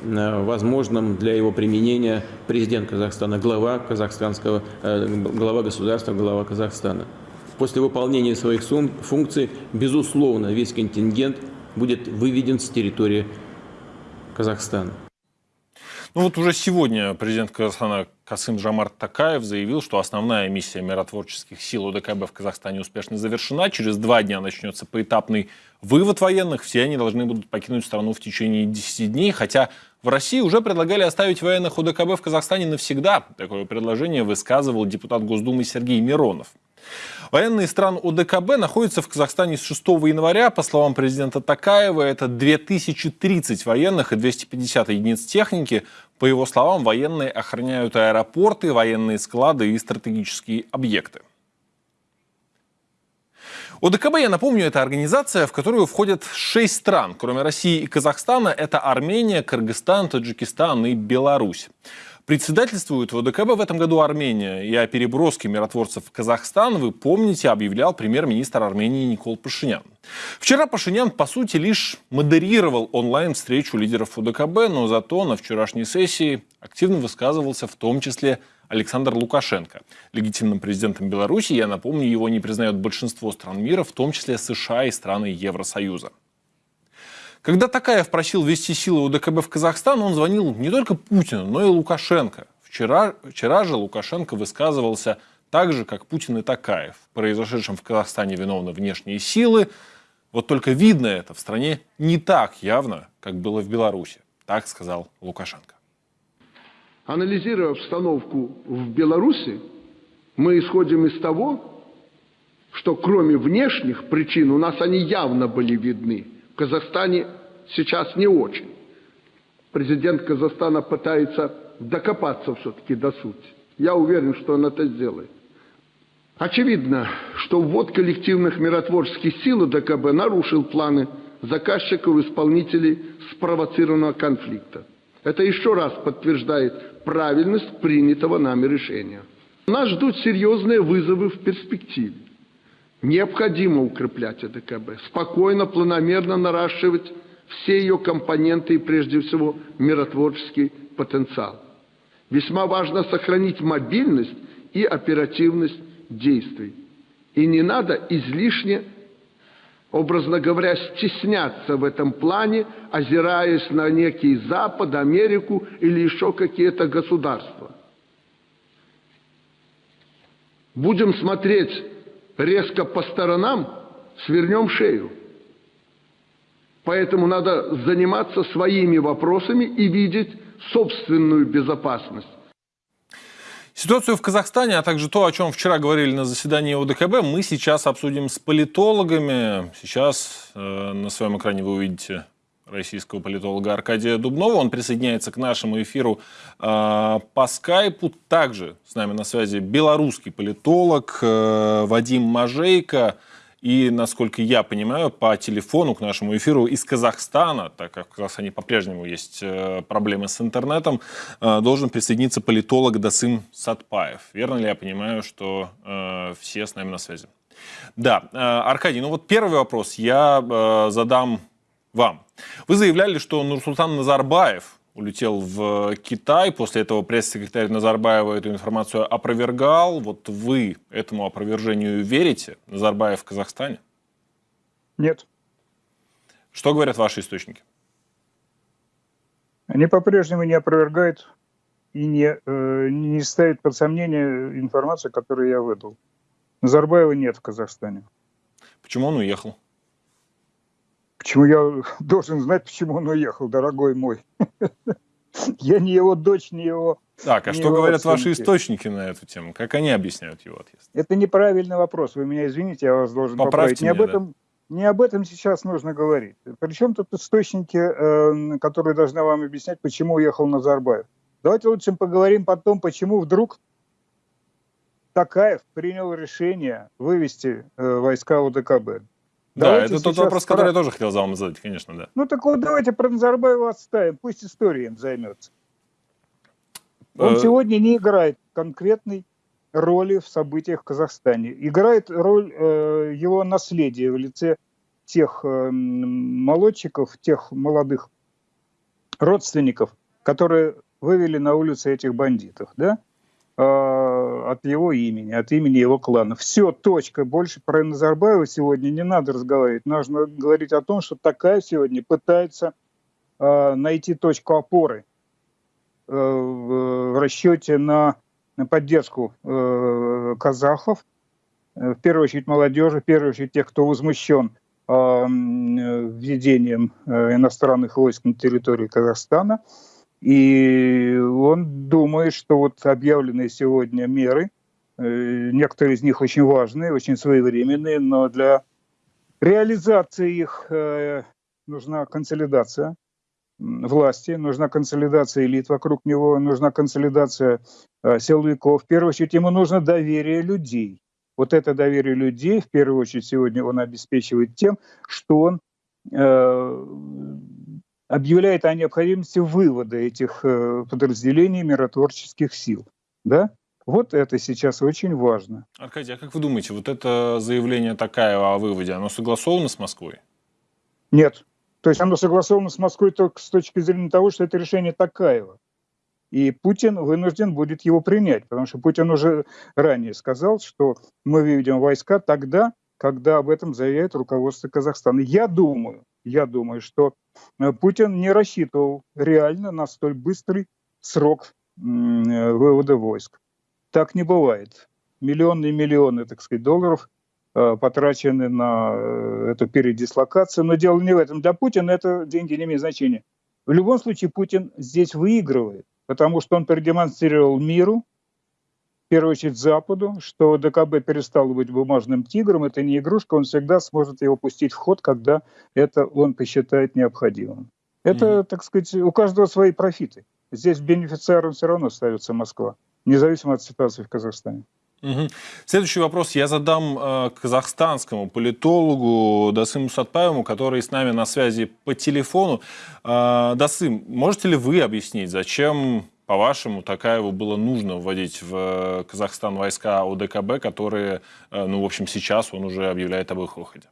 э, возможным для его применения президент Казахстана, глава казахстанского, э, глава государства, глава Казахстана. После выполнения своих функций, безусловно, весь контингент будет выведен с территории Казахстана. Ну вот уже сегодня президент Казахстана Касым Жамарт Такаев заявил, что основная миссия миротворческих сил ОДКБ в Казахстане успешно завершена. Через два дня начнется поэтапный вывод военных. Все они должны будут покинуть страну в течение 10 дней. Хотя в России уже предлагали оставить военных ОДКБ в Казахстане навсегда. Такое предложение высказывал депутат Госдумы Сергей Миронов. Военные стран ОДКБ находятся в Казахстане с 6 января. По словам президента Такаева, это 2030 военных и 250 единиц техники. По его словам, военные охраняют аэропорты, военные склады и стратегические объекты. ОДКБ, я напомню, это организация, в которую входят шесть стран. Кроме России и Казахстана, это Армения, Кыргызстан, Таджикистан и Беларусь. Председательствует в ОДКБ в этом году Армения. И о переброске миротворцев в Казахстан, вы помните, объявлял премьер-министр Армении Никол Пашинян. Вчера Пашинян, по сути, лишь модерировал онлайн-встречу лидеров ОДКБ, но зато на вчерашней сессии активно высказывался в том числе Александр Лукашенко. Легитимным президентом Беларуси, я напомню, его не признают большинство стран мира, в том числе США и страны Евросоюза. Когда Такаев просил ввести силы УДКБ в Казахстан, он звонил не только Путину, но и Лукашенко. Вчера, вчера же Лукашенко высказывался так же, как Путин и Такаев. В произошедшем в Казахстане виновны внешние силы. Вот только видно это в стране не так явно, как было в Беларуси. Так сказал Лукашенко. Анализируя обстановку в Беларуси, мы исходим из того, что кроме внешних причин, у нас они явно были видны, в Казахстане сейчас не очень. Президент Казахстана пытается докопаться все-таки до сути. Я уверен, что он это сделает. Очевидно, что ввод коллективных миротворческих сил ДКБ нарушил планы заказчиков и исполнителей спровоцированного конфликта. Это еще раз подтверждает правильность принятого нами решения. Нас ждут серьезные вызовы в перспективе. Необходимо укреплять АДКБ, спокойно, планомерно наращивать все ее компоненты и прежде всего миротворческий потенциал. Весьма важно сохранить мобильность и оперативность действий. И не надо излишне, образно говоря, стесняться в этом плане, озираясь на некий Запад, Америку или еще какие-то государства. Будем смотреть резко по сторонам, свернем шею. Поэтому надо заниматься своими вопросами и видеть собственную безопасность. Ситуацию в Казахстане, а также то, о чем вчера говорили на заседании ОДКБ, мы сейчас обсудим с политологами. Сейчас э, на своем экране вы увидите российского политолога Аркадия Дубнова. Он присоединяется к нашему эфиру э, по скайпу. Также с нами на связи белорусский политолог э, Вадим Мажейко. И, насколько я понимаю, по телефону к нашему эфиру из Казахстана, так как в Казахстане по-прежнему есть э, проблемы с интернетом, э, должен присоединиться политолог Дасым Сатпаев. Верно ли я понимаю, что э, все с нами на связи? Да, Аркадий, ну вот первый вопрос я задам вам. Вы заявляли, что Нурсултан Назарбаев улетел в Китай. После этого пресс-секретарь Назарбаева эту информацию опровергал. Вот вы этому опровержению верите? Назарбаев в Казахстане? Нет. Что говорят ваши источники? Они по-прежнему не опровергают и не, э, не ставят под сомнение информацию, которую я выдал. Назарбаева нет в Казахстане. Почему он уехал? Почему я должен знать, почему он уехал, дорогой мой? Я не его дочь, не его... Так, а что говорят ваши источники на эту тему? Как они объясняют его отъезд? Это неправильный вопрос. Вы меня извините, я вас должен Поправьте поправить. Не об, этом, не об этом сейчас нужно говорить. Причем тут источники, э, которые должны вам объяснять, почему уехал Назарбаев. Давайте лучше поговорим потом, почему вдруг Такаев принял решение вывести э, войска Да, это тот вопрос, про... который я тоже хотел за вам задать, конечно, да. Ну так вот давайте про Назарбаева отставим, пусть история им займется. Он э... сегодня не играет конкретной роли в событиях в Казахстане. Играет роль э, его наследия в лице тех э, молодчиков, тех молодых родственников, которые вывели на улицы этих бандитов, да? Э, от его имени, от имени его клана. Все, точка. Больше про Назарбаева сегодня не надо разговаривать. Нужно говорить о том, что такая сегодня пытается э, найти точку опоры э, в расчете на, поддержку э, казахов, э, в первую очередь молодежи, в первую очередь тех, кто возмущен э, введением иностранных войск на территории Казахстана – и он думает, что вот объявленные сегодня меры, э, некоторые из них очень важные, очень своевременные, но для реализации их э, нужна консолидация власти, нужна консолидация элит вокруг него, нужна консолидация э, силовиков. В первую очередь ему нужно доверие людей. Вот это доверие людей, в первую очередь, сегодня он обеспечивает тем, что он объявляет о необходимости вывода этих э, подразделений миротворческих сил. Да? Вот это сейчас очень важно. Аркадий, а как вы думаете, вот это заявление Такаева о выводе, оно согласовано с Москвой? Нет. То есть оно согласовано с Москвой только с точки зрения того, что это решение Такаева. И Путин вынужден будет его принять, потому что Путин уже ранее сказал, что мы выведем войска тогда, когда об этом заявляет руководство Казахстана. Я думаю, я думаю, что Путин не рассчитывал реально на столь быстрый срок э, вывода войск. Так не бывает. Миллионы и миллионы, так сказать, долларов э, потрачены на эту передислокацию. Но дело не в этом. Для Путина это деньги не имеют значения. В любом случае Путин здесь выигрывает, потому что он продемонстрировал миру, первую очередь Западу, что ДКБ перестал быть бумажным тигром, это не игрушка, он всегда сможет его пустить в ход, когда это он посчитает необходимым. Это, mm-hmm. так сказать, у каждого свои профиты. Здесь бенефициаром все равно ставится Москва, независимо от ситуации в Казахстане. Угу. Следующий вопрос я задам э, казахстанскому политологу Дасыму Сатпаеву, который с нами на связи по телефону. Э, Дасым, можете ли вы объяснить, зачем по-вашему, Такаеву было нужно вводить в э, Казахстан войска ОДКБ, которые, э, ну, в общем, сейчас он уже объявляет об их выходе?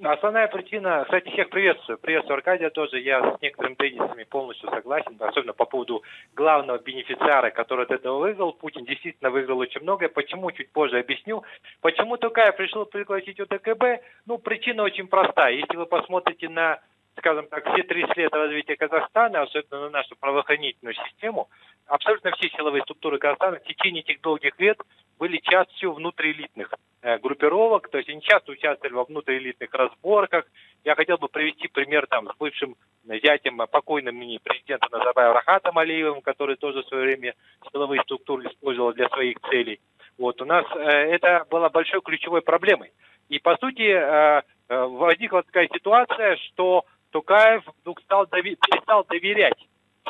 Основная причина, кстати, всех приветствую. Приветствую Аркадия тоже. Я с некоторыми тезисами полностью согласен, особенно по поводу главного бенефициара, который от этого выиграл. Путин действительно выиграл очень многое. Почему, чуть позже объясню. Почему Токаев пришел пригласить ОДКБ? Ну, причина очень простая. Если вы посмотрите на скажем так, все 30 лет развития Казахстана, особенно на нашу правоохранительную систему, абсолютно все силовые структуры Казахстана в течение этих долгих лет были частью внутриэлитных э, группировок, то есть они часто участвовали во внутриэлитных разборках. Я хотел бы привести пример там с бывшим зятем покойным ныне президента Назарбаева Рахатом Алиевым, который тоже в свое время силовые структуры использовал для своих целей. Вот у нас э, это было большой ключевой проблемой. И по сути э, э, возникла такая ситуация, что Тукаев вдруг стал дови перестал доверять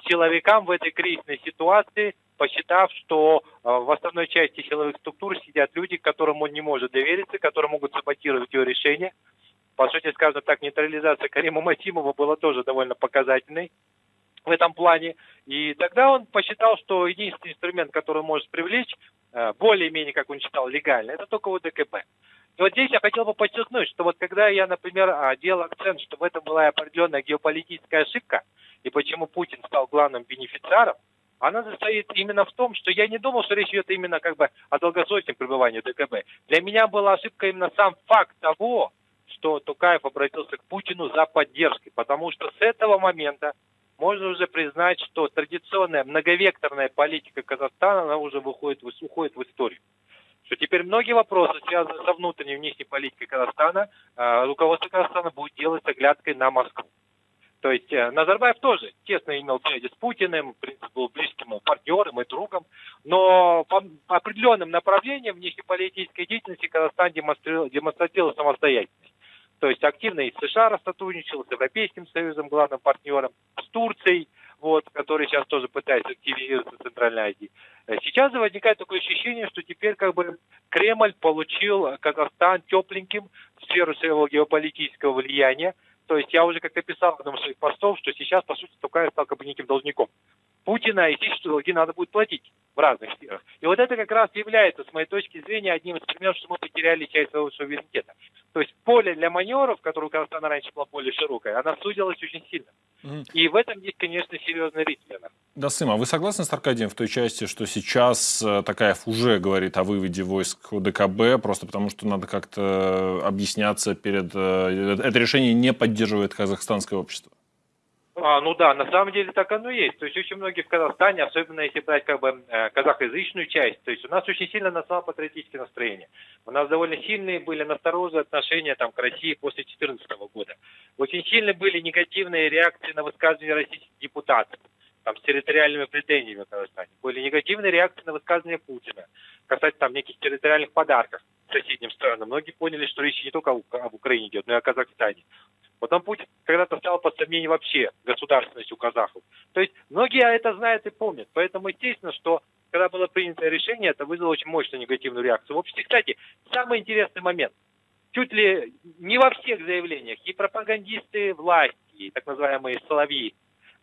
силовикам в этой кризисной ситуации, посчитав, что э, в основной части силовых структур сидят люди, которым он не может довериться, которые могут саботировать его решение. По сути, скажем так, нейтрализация Карима Масимова была тоже довольно показательной в этом плане. И тогда он посчитал, что единственный инструмент, который может привлечь, э, более-менее, как он считал, легально, это только ОДКБ. И вот здесь я хотел бы подчеркнуть, что вот когда я, например, а, делал акцент, что в этом была определенная геополитическая ошибка, и почему Путин стал главным бенефициаром, она состоит именно в том, что я не думал, что речь идет именно как бы о долгосрочном пребывании ДКБ. Для меня была ошибка именно сам факт того, что Тукаев обратился к Путину за поддержкой, потому что с этого момента можно уже признать, что традиционная многовекторная политика Казахстана, она уже выходит, уходит в историю. Что теперь многие вопросы, связанные со внутренней и внешней политикой Казахстана, э, руководство Казахстана будет делать с оглядкой на Москву. То есть э, Назарбаев тоже тесно имел связи с Путиным, в принципе, был близким партнером и другом, но по определенным направлениям внешнеполитической деятельности Казахстан демонстрировал, демонстрировал самостоятельность. То есть активно и с США сотрудничал, с Европейским Союзом, главным партнером, с Турцией, вот, который сейчас тоже пытается активизироваться в Центральной Азии. Э, сейчас возникает такое ощущение, что теперь как бы Кремль получил Казахстан тепленьким в сферу своего геополитического влияния, то есть я уже как-то писал в одном из своих постов, что сейчас, по сути, Тукаев стал как бы неким должником. Путина и те, что долги надо будет платить в разных сферах. И вот это как раз является, с моей точки зрения, одним из примеров, что мы потеряли часть своего суверенитета. То есть поле для маневров, которое у Казахстана раньше было более широкое, она сузилась очень сильно. И в этом есть, конечно, серьезный риск для нас. Да, Сыма, а вы согласны с Аркадием в той части, что сейчас э, Такаев уже говорит о выводе войск ДКБ, просто потому что надо как-то объясняться перед... Э, это решение не поддерживает казахстанское общество? А, ну да, на самом деле так оно и есть. То есть очень многие в Казахстане, особенно если брать как бы э, казахоязычную часть, то есть у нас очень сильно национал-патриотические настроения. У нас довольно сильные были настороженные отношения там, к России после 2014 года. Очень сильно были негативные реакции на высказывания российских депутатов там, с территориальными претензиями в Казахстане. Были негативные реакции на высказывания Путина касательно там неких территориальных подарков соседним странам. Многие поняли, что речь не только об Украине идет, но и о Казахстане. Потом Путин когда-то стал под сомнение вообще государственность у казахов. То есть многие это знают и помнят. Поэтому естественно, что когда было принято решение, это вызвало очень мощную негативную реакцию в обществе. Кстати, самый интересный момент. Чуть ли не во всех заявлениях и пропагандисты власти, и так называемые соловьи,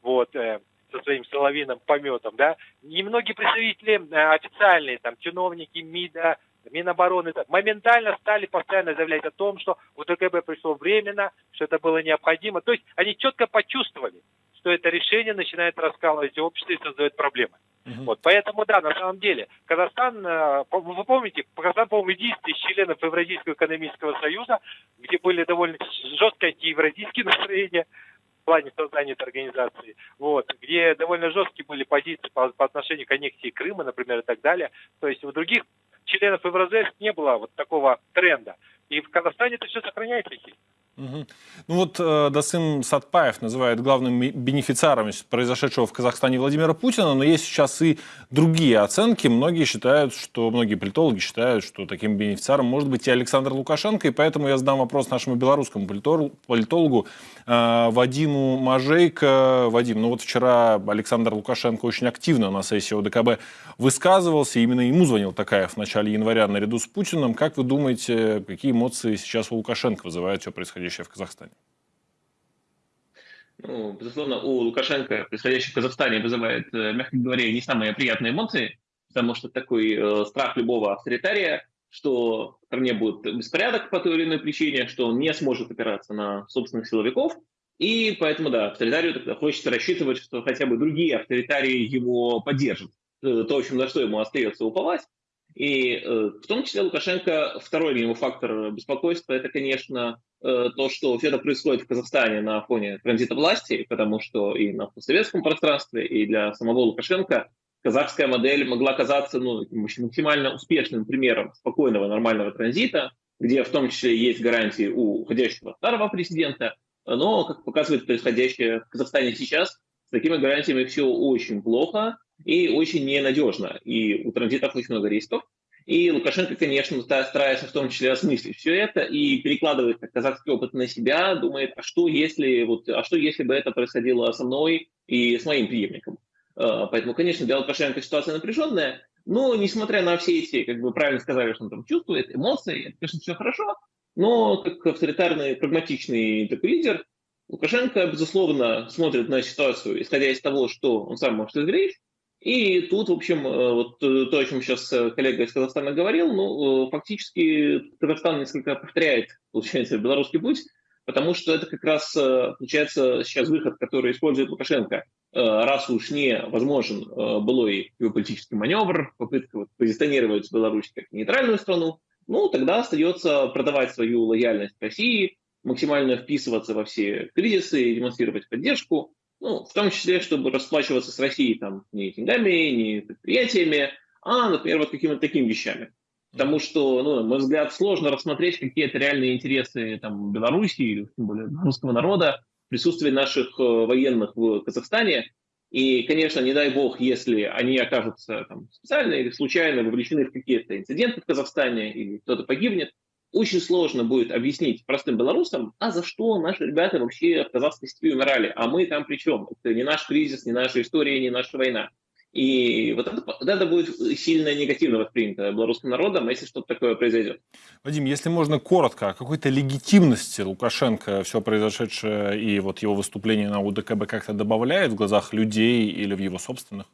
вот, э, со своим соловиным пометом, да, и многие представители э, официальные, там, чиновники МИДа, Минобороны моментально стали постоянно заявлять о том, что у ТКБ пришло временно, что это было необходимо. То есть они четко почувствовали, что это решение начинает раскалывать общество и создает проблемы. Угу. Вот, поэтому, да, на самом деле, Казахстан, э, вы помните, Казахстан, по-моему, единственный из членов Евразийского экономического союза, где были довольно жесткие антиевразийские настроения, в плане создания этой организации, вот, где довольно жесткие были позиции по, по отношению к аннексии Крыма, например, и так далее. То есть у других членов Евразес не было вот такого тренда. И в Казахстане это все сохраняется. Угу. Ну вот э, Дасым Сатпаев называет главным бенефициаром произошедшего в Казахстане Владимира Путина, но есть сейчас и другие оценки. Многие считают, что, многие политологи считают, что таким бенефициаром может быть и Александр Лукашенко, и поэтому я задам вопрос нашему белорусскому политологу э, Вадиму Мажейко. Вадим, ну вот вчера Александр Лукашенко очень активно на сессии ОДКБ высказывался, именно ему звонил Такаев в начале января наряду с Путиным. Как вы думаете, какие эмоции сейчас у Лукашенко вызывает все происходящее? Происходящее в Казахстане? Ну, безусловно, у Лукашенко происходящее в Казахстане вызывает, э, мягко говоря, не самые приятные эмоции, потому что такой э, страх любого авторитария, что в стране будет беспорядок по той или иной причине, что он не сможет опираться на собственных силовиков, и поэтому, да, авторитарию тогда хочется рассчитывать, что хотя бы другие авторитарии его поддержат. Э, то, в общем, на что ему остается уповать. И э, в том числе Лукашенко, второй для него фактор беспокойства, это, конечно, э, то, что все это происходит в Казахстане на фоне транзита власти, потому что и на постсоветском пространстве, и для самого Лукашенко казахская модель могла казаться ну, максимально успешным примером спокойного, нормального транзита, где в том числе есть гарантии у уходящего старого президента, но, как показывает происходящее в Казахстане сейчас, с такими гарантиями все очень плохо, и очень ненадежно. И у транзитов очень много рисков. И Лукашенко, конечно, старается в том числе осмыслить все это и перекладывает казахский опыт на себя, думает, а что если, вот, а что если бы это происходило со мной и с моим преемником. А, поэтому, конечно, для Лукашенко ситуация напряженная, но несмотря на все эти, как бы правильно сказали, что он там чувствует, эмоции, это, конечно, все хорошо, но как авторитарный, прагматичный такой лидер, Лукашенко, безусловно, смотрит на ситуацию, исходя из того, что он сам может извлечь, И тут, в общем, э, вот э, то, о чем сейчас э, коллега из Казахстана говорил, ну, фактически Казахстан несколько повторяет, получается, белорусский путь, потому что это как раз, получается, сейчас выход, который использует Лукашенко, раз уж не возможен былой геополитический маневр, попытка вот позиционировать Беларусь как нейтральную страну, ну, тогда остается продавать свою лояльность России, максимально вписываться во все кризисы, демонстрировать поддержку, ну, в том числе, чтобы расплачиваться с Россией там не деньгами, не предприятиями, а, например, вот какими-то такими вещами. Потому что, ну, на мой взгляд, сложно рассмотреть какие-то реальные интересы там, Беларуси или тем более русского народа, присутствие наших э, военных в Казахстане. И, конечно, не дай бог, если они окажутся там, специально или случайно вовлечены в какие-то инциденты в Казахстане или кто-то погибнет, очень сложно будет объяснить простым белорусам, а за что наши ребята вообще в казахской степи умирали, а мы там при чем? Это не наш кризис, не наша история, не наша война. И вот это, это будет сильно негативно воспринято белорусским народом, если что-то такое произойдет. Вадим, если можно коротко, о какой-то легитимности Лукашенко все произошедшее и вот его выступление на УДКБ как-то добавляет в глазах людей или в его собственных?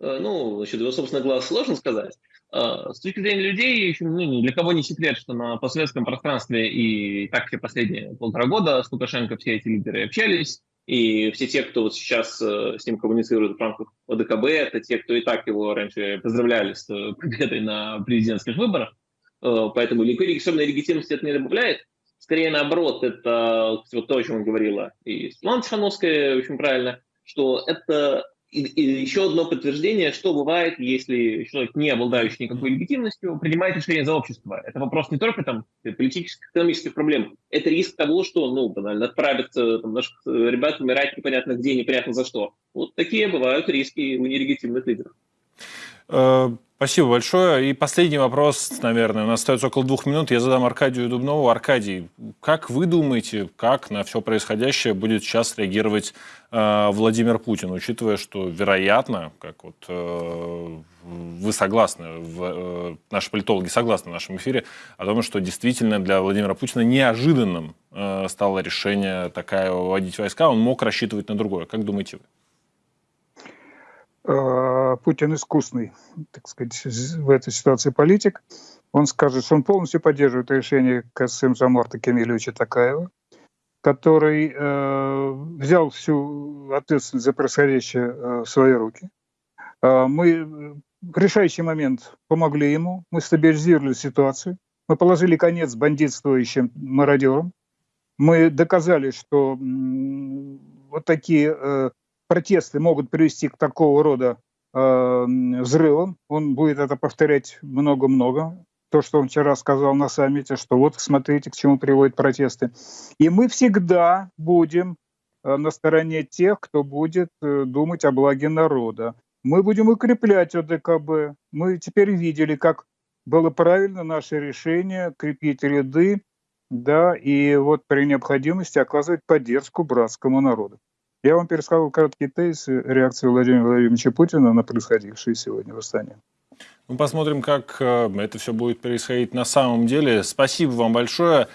Э, ну, насчет его собственных глаз сложно сказать. Э, с точки зрения людей, ну, ни для кого не секрет, что на постсоветском пространстве и так все последние полтора года с Лукашенко все эти лидеры общались, и все те, кто вот сейчас э, с ним коммуницирует в рамках ОДКБ, это те, кто и так его раньше поздравляли с победой на президентских выборах. Поэтому никакой особенной легитимности это не добавляет. Скорее наоборот, это вот то, о чем говорила и Светлана Тихановская, очень правильно, что это и, и еще одно подтверждение, что бывает, если человек, не обладающий никакой легитимностью, принимает решение за общество. Это вопрос не только там, политических, экономических проблем, это риск того, что ну, банально отправят там, наших э, ребят умирать непонятно где, непонятно за что. Вот такие бывают риски у нелегитимных лидеров. Э, Спасибо большое. И последний вопрос, наверное, у нас остается около двух минут. Я задам Аркадию Дубнову. Аркадий, как вы думаете, как на все происходящее будет сейчас реагировать э, Владимир Путин, учитывая, что, вероятно, как вот э, вы согласны, в, э, наши политологи согласны в нашем эфире, о том, что действительно для Владимира Путина неожиданным э, стало решение такая вводить войска, он мог рассчитывать на другое. Как думаете вы? Э, Путин искусный, так сказать, в этой ситуации политик. Он скажет, что он полностью поддерживает решение Касым Жамарта Кемельевича Такаева, который э, взял всю ответственность за происходящее э, в свои руки. Э, мы в решающий момент помогли ему, мы стабилизировали ситуацию, мы положили конец бандитствующим мародерам, мы доказали, что вот такие э, протесты могут привести к такого рода э, взрывам. Он будет это повторять много-много. То, что он вчера сказал на саммите, что вот смотрите, к чему приводят протесты. И мы всегда будем э, на стороне тех, кто будет э, думать о благе народа. Мы будем укреплять ОДКБ. Мы теперь видели, как было правильно наше решение крепить ряды, да, и вот при необходимости оказывать поддержку братскому народу. Я вам пересказал короткий тезис реакции Владимира Владимировича Путина на происходившее сегодня в Астане. Мы посмотрим, как э, это все будет происходить на самом деле. Спасибо вам большое.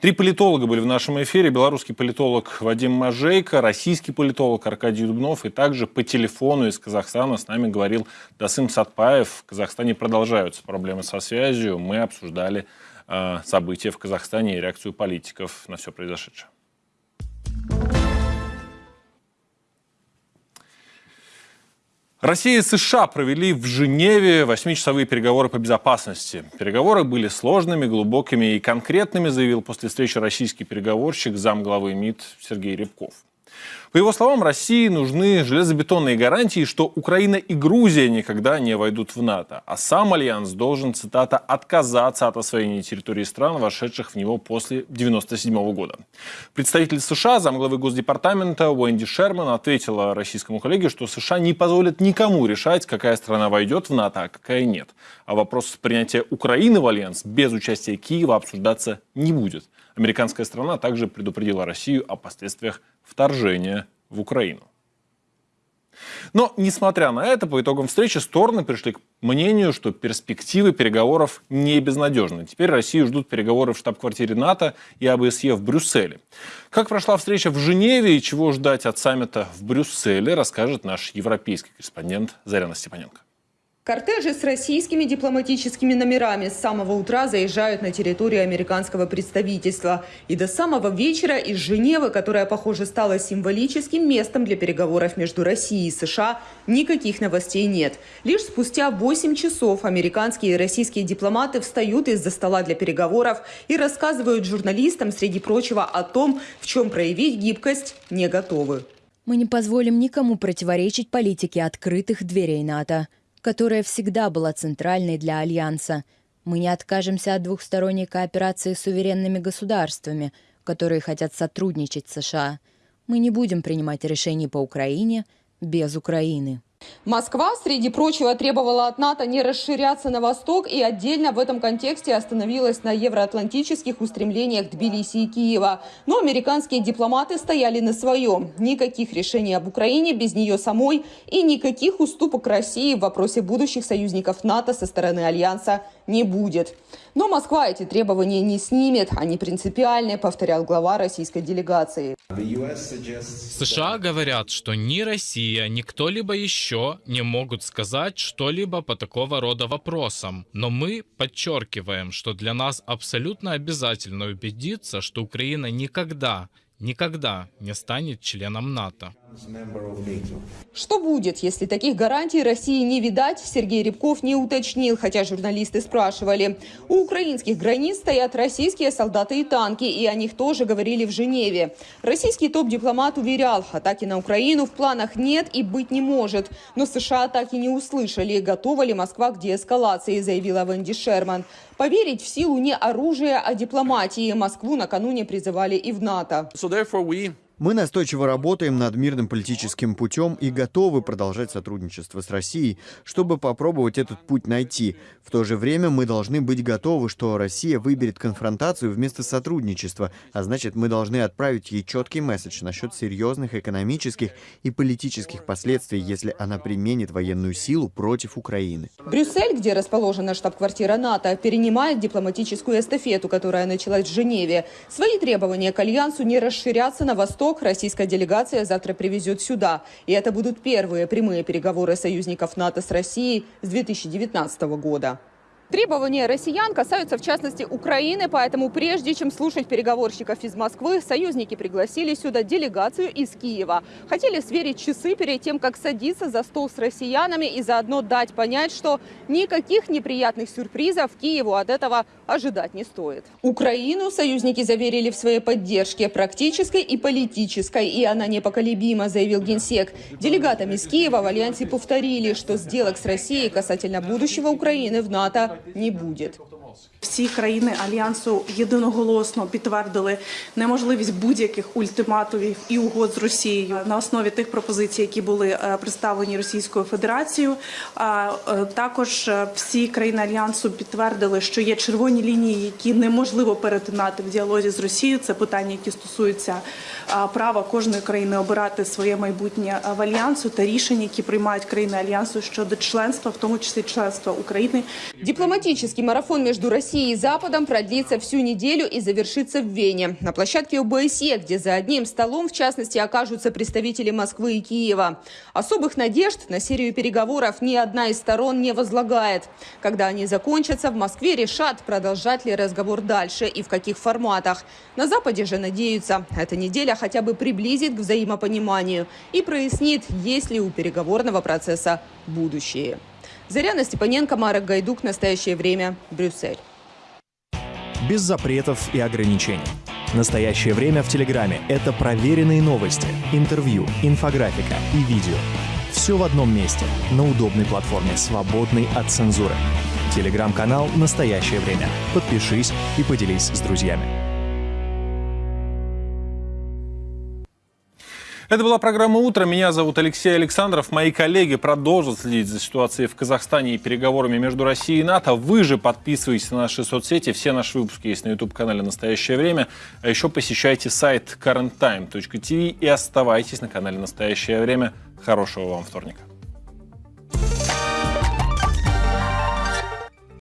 Три политолога были в нашем эфире. Белорусский политолог Вадим Мажейко, российский политолог Аркадий Дубнов и также по телефону из Казахстана с нами говорил Дасым Сатпаев. В Казахстане продолжаются проблемы со связью. Мы обсуждали э, события в Казахстане и реакцию политиков на все произошедшее. Россия и США провели в Женеве восьмичасовые переговоры по безопасности. Переговоры были сложными, глубокими и конкретными, заявил после встречи российский переговорщик замглавы МИД Сергей Рябков. По его словам, России нужны железобетонные гарантии, что Украина и Грузия никогда не войдут в НАТО, а сам Альянс должен, цитата, «отказаться от освоения территории стран, вошедших в него после 1997 года». Представитель США, замглавы Госдепартамента Уэнди Шерман ответила российскому коллеге, что США не позволят никому решать, какая страна войдет в НАТО, а какая нет. А вопрос принятия Украины в Альянс без участия Киева обсуждаться не будет. Американская сторона также предупредила Россию о последствиях вторжения в Украину. Но, несмотря на это, по итогам встречи стороны пришли к мнению, что перспективы переговоров не безнадежны. Теперь Россию ждут переговоры в штаб-квартире НАТО и ОБСЕ в Брюсселе. Как прошла встреча в Женеве и чего ждать от саммита в Брюсселе, расскажет наш европейский корреспондент Заряна Степаненко. Кортежи с российскими дипломатическими номерами с самого утра заезжают на территорию американского представительства. И до самого вечера из Женевы, которая, похоже, стала символическим местом для переговоров между Россией и США, никаких новостей нет. Лишь спустя 8 часов американские и российские дипломаты встают из-за стола для переговоров и рассказывают журналистам, среди прочего, о том, в чем проявить гибкость не готовы. Мы не позволим никому противоречить политике открытых дверей НАТО которая всегда была центральной для Альянса. Мы не откажемся от двухсторонней кооперации с суверенными государствами, которые хотят сотрудничать с США. Мы не будем принимать решений по Украине без Украины. Москва, среди прочего, требовала от НАТО не расширяться на восток и отдельно в этом контексте остановилась на евроатлантических устремлениях Тбилиси и Киева. Но американские дипломаты стояли на своем. Никаких решений об Украине без нее самой и никаких уступок России в вопросе будущих союзников НАТО со стороны Альянса не будет. Но Москва эти требования не снимет. Они принципиальные, повторял глава российской делегации. США говорят, что ни Россия, ни кто-либо еще не могут сказать что-либо по такого рода вопросам. Но мы подчеркиваем, что для нас абсолютно обязательно убедиться, что Украина никогда никогда не станет членом НАТО. Что будет, если таких гарантий России не видать, Сергей Рябков не уточнил, хотя журналисты спрашивали. У украинских границ стоят российские солдаты и танки, и о них тоже говорили в Женеве. Российский топ-дипломат уверял, атаки на Украину в планах нет и быть не может. Но США так и не услышали, готова ли Москва к деэскалации, заявила Венди Шерман. Поверить в силу не оружия, а дипломатии Москву накануне призывали и в НАТО. So мы настойчиво работаем над мирным политическим путем и готовы продолжать сотрудничество с Россией, чтобы попробовать этот путь найти. В то же время мы должны быть готовы, что Россия выберет конфронтацию вместо сотрудничества, а значит, мы должны отправить ей четкий месседж насчет серьезных экономических и политических последствий, если она применит военную силу против Украины. Брюссель, где расположена штаб-квартира НАТО, перенимает дипломатическую эстафету, которая началась в Женеве. Свои требования к Альянсу не расширяться на восток Восток российская делегация завтра привезет сюда. И это будут первые прямые переговоры союзников НАТО с Россией с 2019 года. Требования россиян касаются в частности Украины, поэтому прежде чем слушать переговорщиков из Москвы, союзники пригласили сюда делегацию из Киева. Хотели сверить часы перед тем, как садиться за стол с россиянами и заодно дать понять, что никаких неприятных сюрпризов Киеву от этого ожидать не стоит. Украину союзники заверили в своей поддержке практической и политической, и она непоколебима, заявил Генсек. Делегатам из Киева в Альянсе повторили, что сделок с Россией касательно будущего Украины в НАТО не будет. Всі країни альянсу єдиноголосно підтвердили неможливість будь-яких ультиматумів і угод з Росією на основі тих пропозицій, які були представлені Російською Федерацією. А також всі країни альянсу підтвердили, що є червоні лінії, які неможливо перетинати в діалозі з Росією. Це питання, які стосуються права кожної країни обирати своє майбутнє в альянсу та рішення, які приймають країни альянсу щодо членства, в тому числі членства України. Дипломатический марафон между Россией и Западом продлится всю неделю и завершится в Вене. На площадке ОБСЕ, где за одним столом, в частности, окажутся представители Москвы и Киева. Особых надежд на серию переговоров ни одна из сторон не возлагает. Когда они закончатся, в Москве решат, продолжать ли разговор дальше и в каких форматах. На Западе же надеются, эта неделя хотя бы приблизит к взаимопониманию и прояснит, есть ли у переговорного процесса будущее. Заряна Степаненко, Марок Гайдук. Настоящее время. Брюссель. Без запретов и ограничений. Настоящее время в Телеграме – это проверенные новости, интервью, инфографика и видео. Все в одном месте, на удобной платформе, свободной от цензуры. Телеграм-канал «Настоящее время». Подпишись и поделись с друзьями. Это была программа «Утро». Меня зовут Алексей Александров. Мои коллеги продолжат следить за ситуацией в Казахстане и переговорами между Россией и НАТО. Вы же подписывайтесь на наши соцсети. Все наши выпуски есть на YouTube-канале «Настоящее время». А еще посещайте сайт currenttime.tv и оставайтесь на канале «Настоящее время». Хорошего вам вторника.